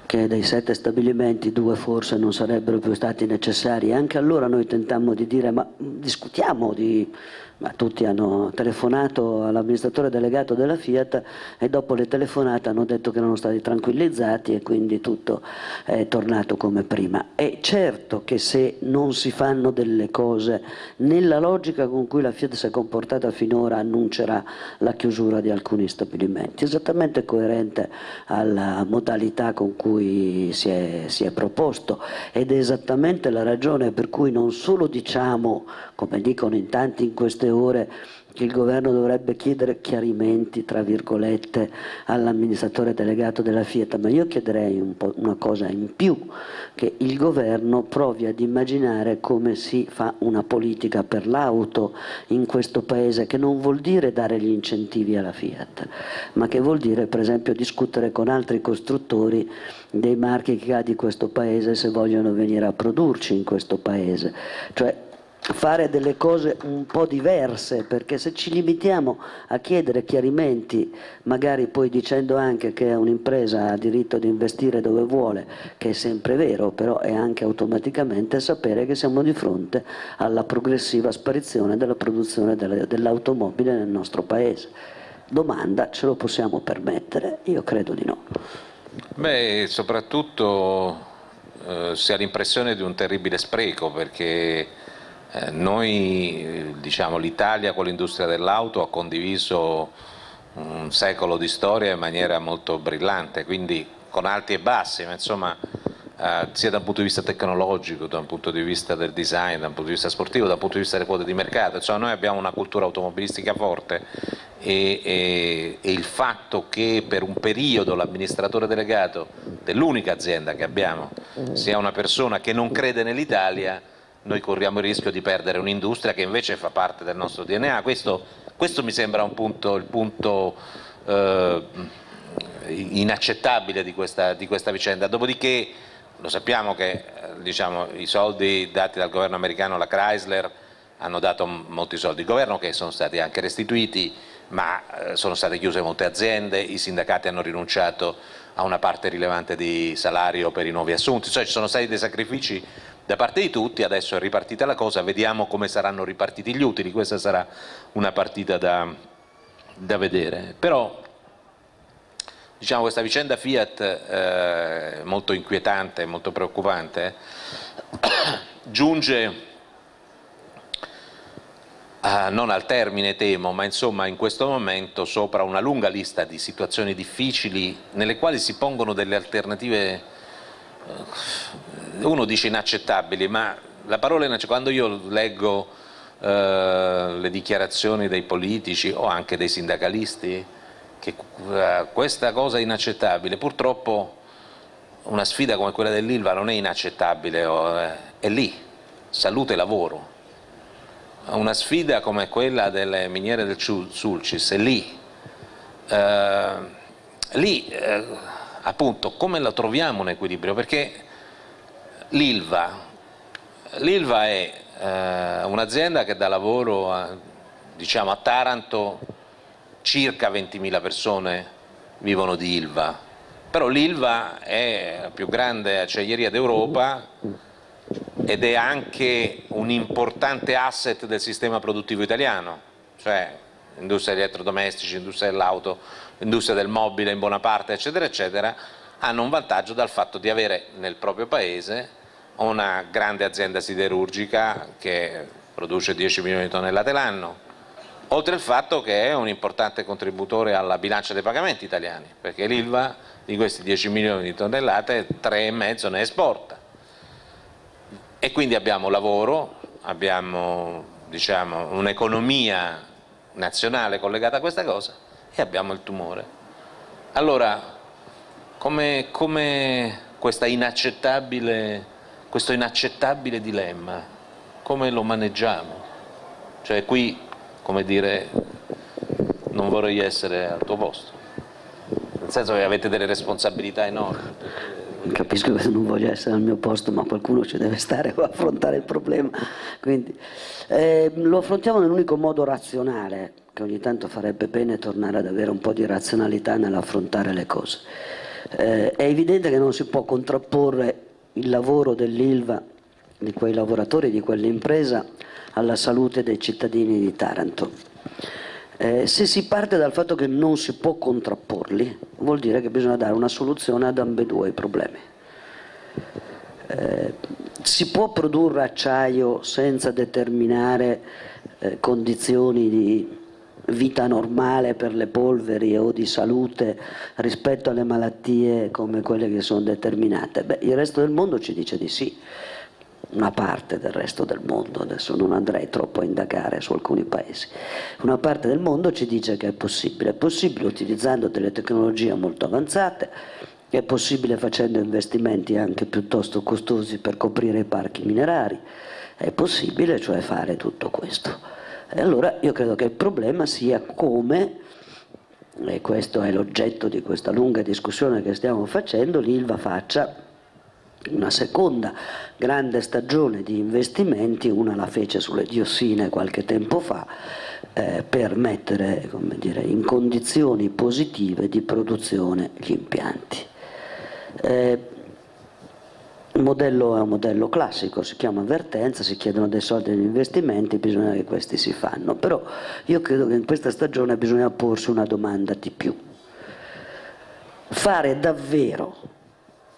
che dei sette stabilimenti due forse non sarebbero più stati necessari. Anche allora noi tentammo di dire ma discutiamo di ma tutti hanno telefonato all'amministratore delegato della Fiat e dopo le telefonate hanno detto che erano stati tranquillizzati e quindi tutto è tornato come prima. È certo che se non si fanno delle cose nella logica con cui la Fiat si è comportata finora annuncerà la chiusura di alcuni stabilimenti, esattamente coerente alla modalità con cui si è, si è proposto ed è esattamente la ragione per cui non solo diciamo, come dicono in tanti in queste queste ore che il governo dovrebbe chiedere chiarimenti, tra virgolette, all'amministratore delegato della Fiat, ma io chiederei un una cosa in più, che il governo provi ad immaginare come si fa una politica per l'auto in questo paese, che non vuol dire dare gli incentivi alla Fiat, ma che vuol dire per esempio discutere con altri costruttori dei marchi che ha di questo paese se vogliono venire a produrci in questo paese. Cioè, fare delle cose un po' diverse, perché se ci limitiamo a chiedere chiarimenti, magari poi dicendo anche che un'impresa ha diritto di investire dove vuole, che è sempre vero, però è anche automaticamente sapere che siamo di fronte alla progressiva sparizione della produzione dell'automobile nel nostro paese. Domanda, ce lo possiamo permettere? Io credo di no. Beh, soprattutto eh, si ha l'impressione di un terribile spreco, perché eh, noi, diciamo, l'Italia con l'industria dell'auto ha condiviso un secolo di storia in maniera molto brillante, quindi con alti e bassi, ma insomma eh, sia da un punto di vista tecnologico, da un punto di vista del design, da un punto di vista sportivo, da un punto di vista delle quote di mercato, insomma noi abbiamo una cultura automobilistica forte e, e, e il fatto che per un periodo l'amministratore delegato dell'unica azienda che abbiamo sia una persona che non crede nell'Italia noi corriamo il rischio di perdere un'industria che invece fa parte del nostro DNA. Questo, questo mi sembra un punto, il punto eh, inaccettabile di questa, di questa, vicenda. Dopodiché lo sappiamo che eh, diciamo, i soldi dati dal governo americano alla Chrysler hanno dato molti soldi al governo che sono stati anche restituiti, ma eh, sono state chiuse molte aziende, i sindacati hanno rinunciato a una parte rilevante di salario per i nuovi assunti, cioè ci sono stati dei sacrifici da parte di tutti, adesso è ripartita la cosa, vediamo come saranno ripartiti gli utili, questa sarà una partita da, da vedere. Però diciamo, questa vicenda Fiat eh, molto inquietante, molto preoccupante, <coughs> giunge a, non al termine temo, ma insomma in questo momento sopra una lunga lista di situazioni difficili nelle quali si pongono delle alternative uno dice inaccettabili, ma la parola inaccettabile, quando io leggo eh, le dichiarazioni dei politici o anche dei sindacalisti, che eh, questa cosa è inaccettabile, purtroppo una sfida come quella dell'Ilva non è inaccettabile, eh, è lì, salute e lavoro. Una sfida come quella delle miniere del Sulcis è lì, eh, lì eh, appunto come la troviamo un equilibrio? Perché l'Ilva, l'Ilva è eh, un'azienda che dà lavoro a, diciamo, a Taranto, circa 20.000 persone vivono di Ilva, però l'Ilva è la più grande acciaieria d'Europa ed è anche un importante asset del sistema produttivo italiano, cioè industria elettrodomestici, industria dell'auto, industria del mobile in buona parte, eccetera, eccetera, hanno un vantaggio dal fatto di avere nel proprio paese una grande azienda siderurgica che produce 10 milioni di tonnellate l'anno, oltre al fatto che è un importante contributore alla bilancia dei pagamenti italiani, perché l'ILVA di questi 10 milioni di tonnellate 3,5 ne esporta. E quindi abbiamo lavoro, abbiamo diciamo, un'economia nazionale collegata a questa cosa e abbiamo il tumore. Allora, come, come questo inaccettabile dilemma, come lo maneggiamo? Cioè qui, come dire, non vorrei essere al tuo posto, nel senso che avete delle responsabilità enormi. Capisco che non voglio essere al mio posto, ma qualcuno ci deve stare a affrontare il problema. Quindi, eh, lo affrontiamo nell'unico modo razionale, che ogni tanto farebbe bene tornare ad avere un po' di razionalità nell'affrontare le cose. Eh, è evidente che non si può contrapporre il lavoro dell'ILVA, di quei lavoratori, di quell'impresa, alla salute dei cittadini di Taranto. Eh, se si parte dal fatto che non si può contrapporli, vuol dire che bisogna dare una soluzione ad ambedue i problemi. Eh, si può produrre acciaio senza determinare eh, condizioni di vita normale per le polveri o di salute rispetto alle malattie come quelle che sono determinate? Beh, il resto del mondo ci dice di sì, una parte del resto del mondo, adesso non andrei troppo a indagare su alcuni paesi, una parte del mondo ci dice che è possibile, è possibile utilizzando delle tecnologie molto avanzate, è possibile facendo investimenti anche piuttosto costosi per coprire i parchi minerari, è possibile cioè fare tutto questo. E allora io credo che il problema sia come, e questo è l'oggetto di questa lunga discussione che stiamo facendo, l'ILVA faccia una seconda grande stagione di investimenti, una la fece sulle diossine qualche tempo fa, eh, per mettere dire, in condizioni positive di produzione gli impianti. Eh, il modello è un modello classico, si chiama avvertenza, si chiedono dei soldi agli investimenti, bisogna che questi si fanno, però io credo che in questa stagione bisogna porsi una domanda di più. Fare davvero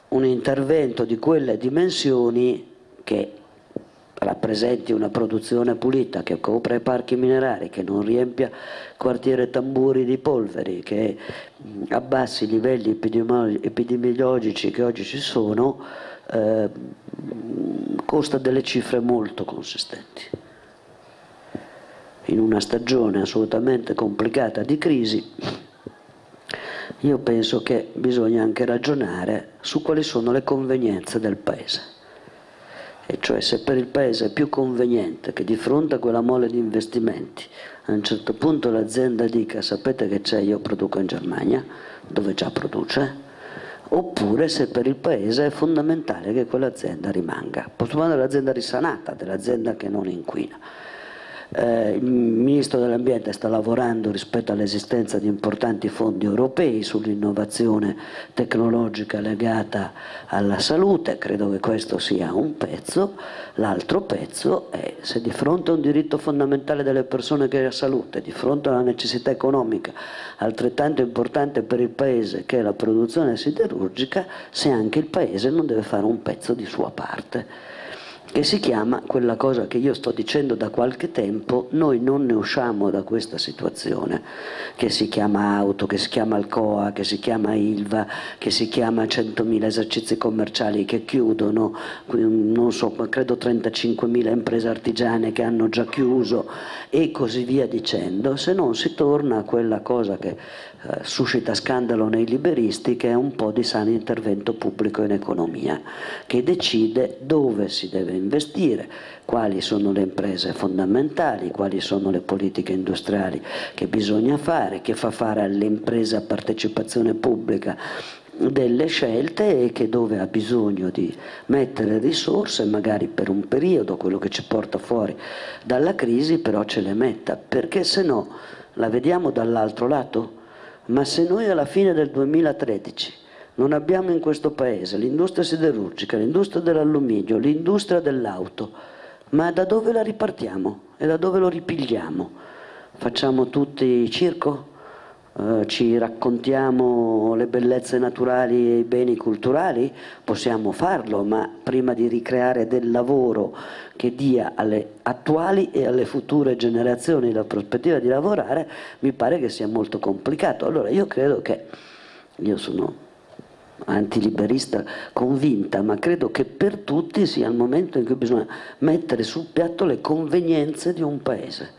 un intervento di quelle dimensioni che rappresenti una produzione pulita, che copra i parchi minerari, che non riempia quartiere tamburi di polveri, che abbassi i livelli epidemiologici che oggi ci sono, eh, costa delle cifre molto consistenti. In una stagione assolutamente complicata di crisi, io penso che bisogna anche ragionare su quali sono le convenienze del Paese. E cioè se per il Paese è più conveniente che di fronte a quella mole di investimenti a un certo punto l'azienda dica sapete che c'è, io produco in Germania, dove già produce, oppure se per il Paese è fondamentale che quell'azienda rimanga. Possiamo parlare dell'azienda risanata, dell'azienda che non inquina. Eh, il Ministro dell'Ambiente sta lavorando rispetto all'esistenza di importanti fondi europei sull'innovazione tecnologica legata alla salute, credo che questo sia un pezzo, l'altro pezzo è se di fronte a un diritto fondamentale delle persone che è la salute, di fronte a una necessità economica altrettanto importante per il Paese che è la produzione siderurgica, se anche il Paese non deve fare un pezzo di sua parte che si chiama quella cosa che io sto dicendo da qualche tempo, noi non ne usciamo da questa situazione, che si chiama auto, che si chiama Alcoa, che si chiama Ilva, che si chiama 100.000 esercizi commerciali che chiudono, non so, credo 35.000 imprese artigiane che hanno già chiuso e così via dicendo, se non si torna a quella cosa che eh, suscita scandalo nei liberisti che è un po' di sano intervento pubblico in economia, che decide dove si deve investire, quali sono le imprese fondamentali, quali sono le politiche industriali che bisogna fare, che fa fare alle imprese a partecipazione pubblica delle scelte e che dove ha bisogno di mettere risorse, magari per un periodo, quello che ci porta fuori dalla crisi, però ce le metta, perché se no la vediamo dall'altro lato ma se noi alla fine del 2013 non abbiamo in questo paese l'industria siderurgica, l'industria dell'alluminio, l'industria dell'auto, ma da dove la ripartiamo e da dove lo ripigliamo? Facciamo tutti circo? Eh, ci raccontiamo le bellezze naturali e i beni culturali, possiamo farlo, ma prima di ricreare del lavoro che dia alle attuali e alle future generazioni la prospettiva di lavorare, mi pare che sia molto complicato. Allora io credo che, io sono antiliberista convinta, ma credo che per tutti sia il momento in cui bisogna mettere sul piatto le convenienze di un paese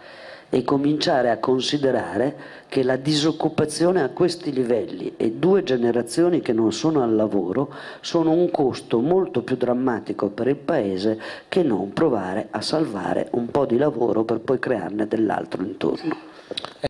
e cominciare a considerare che la disoccupazione a questi livelli e due generazioni che non sono al lavoro sono un costo molto più drammatico per il Paese che non provare a salvare un po' di lavoro per poi crearne dell'altro intorno.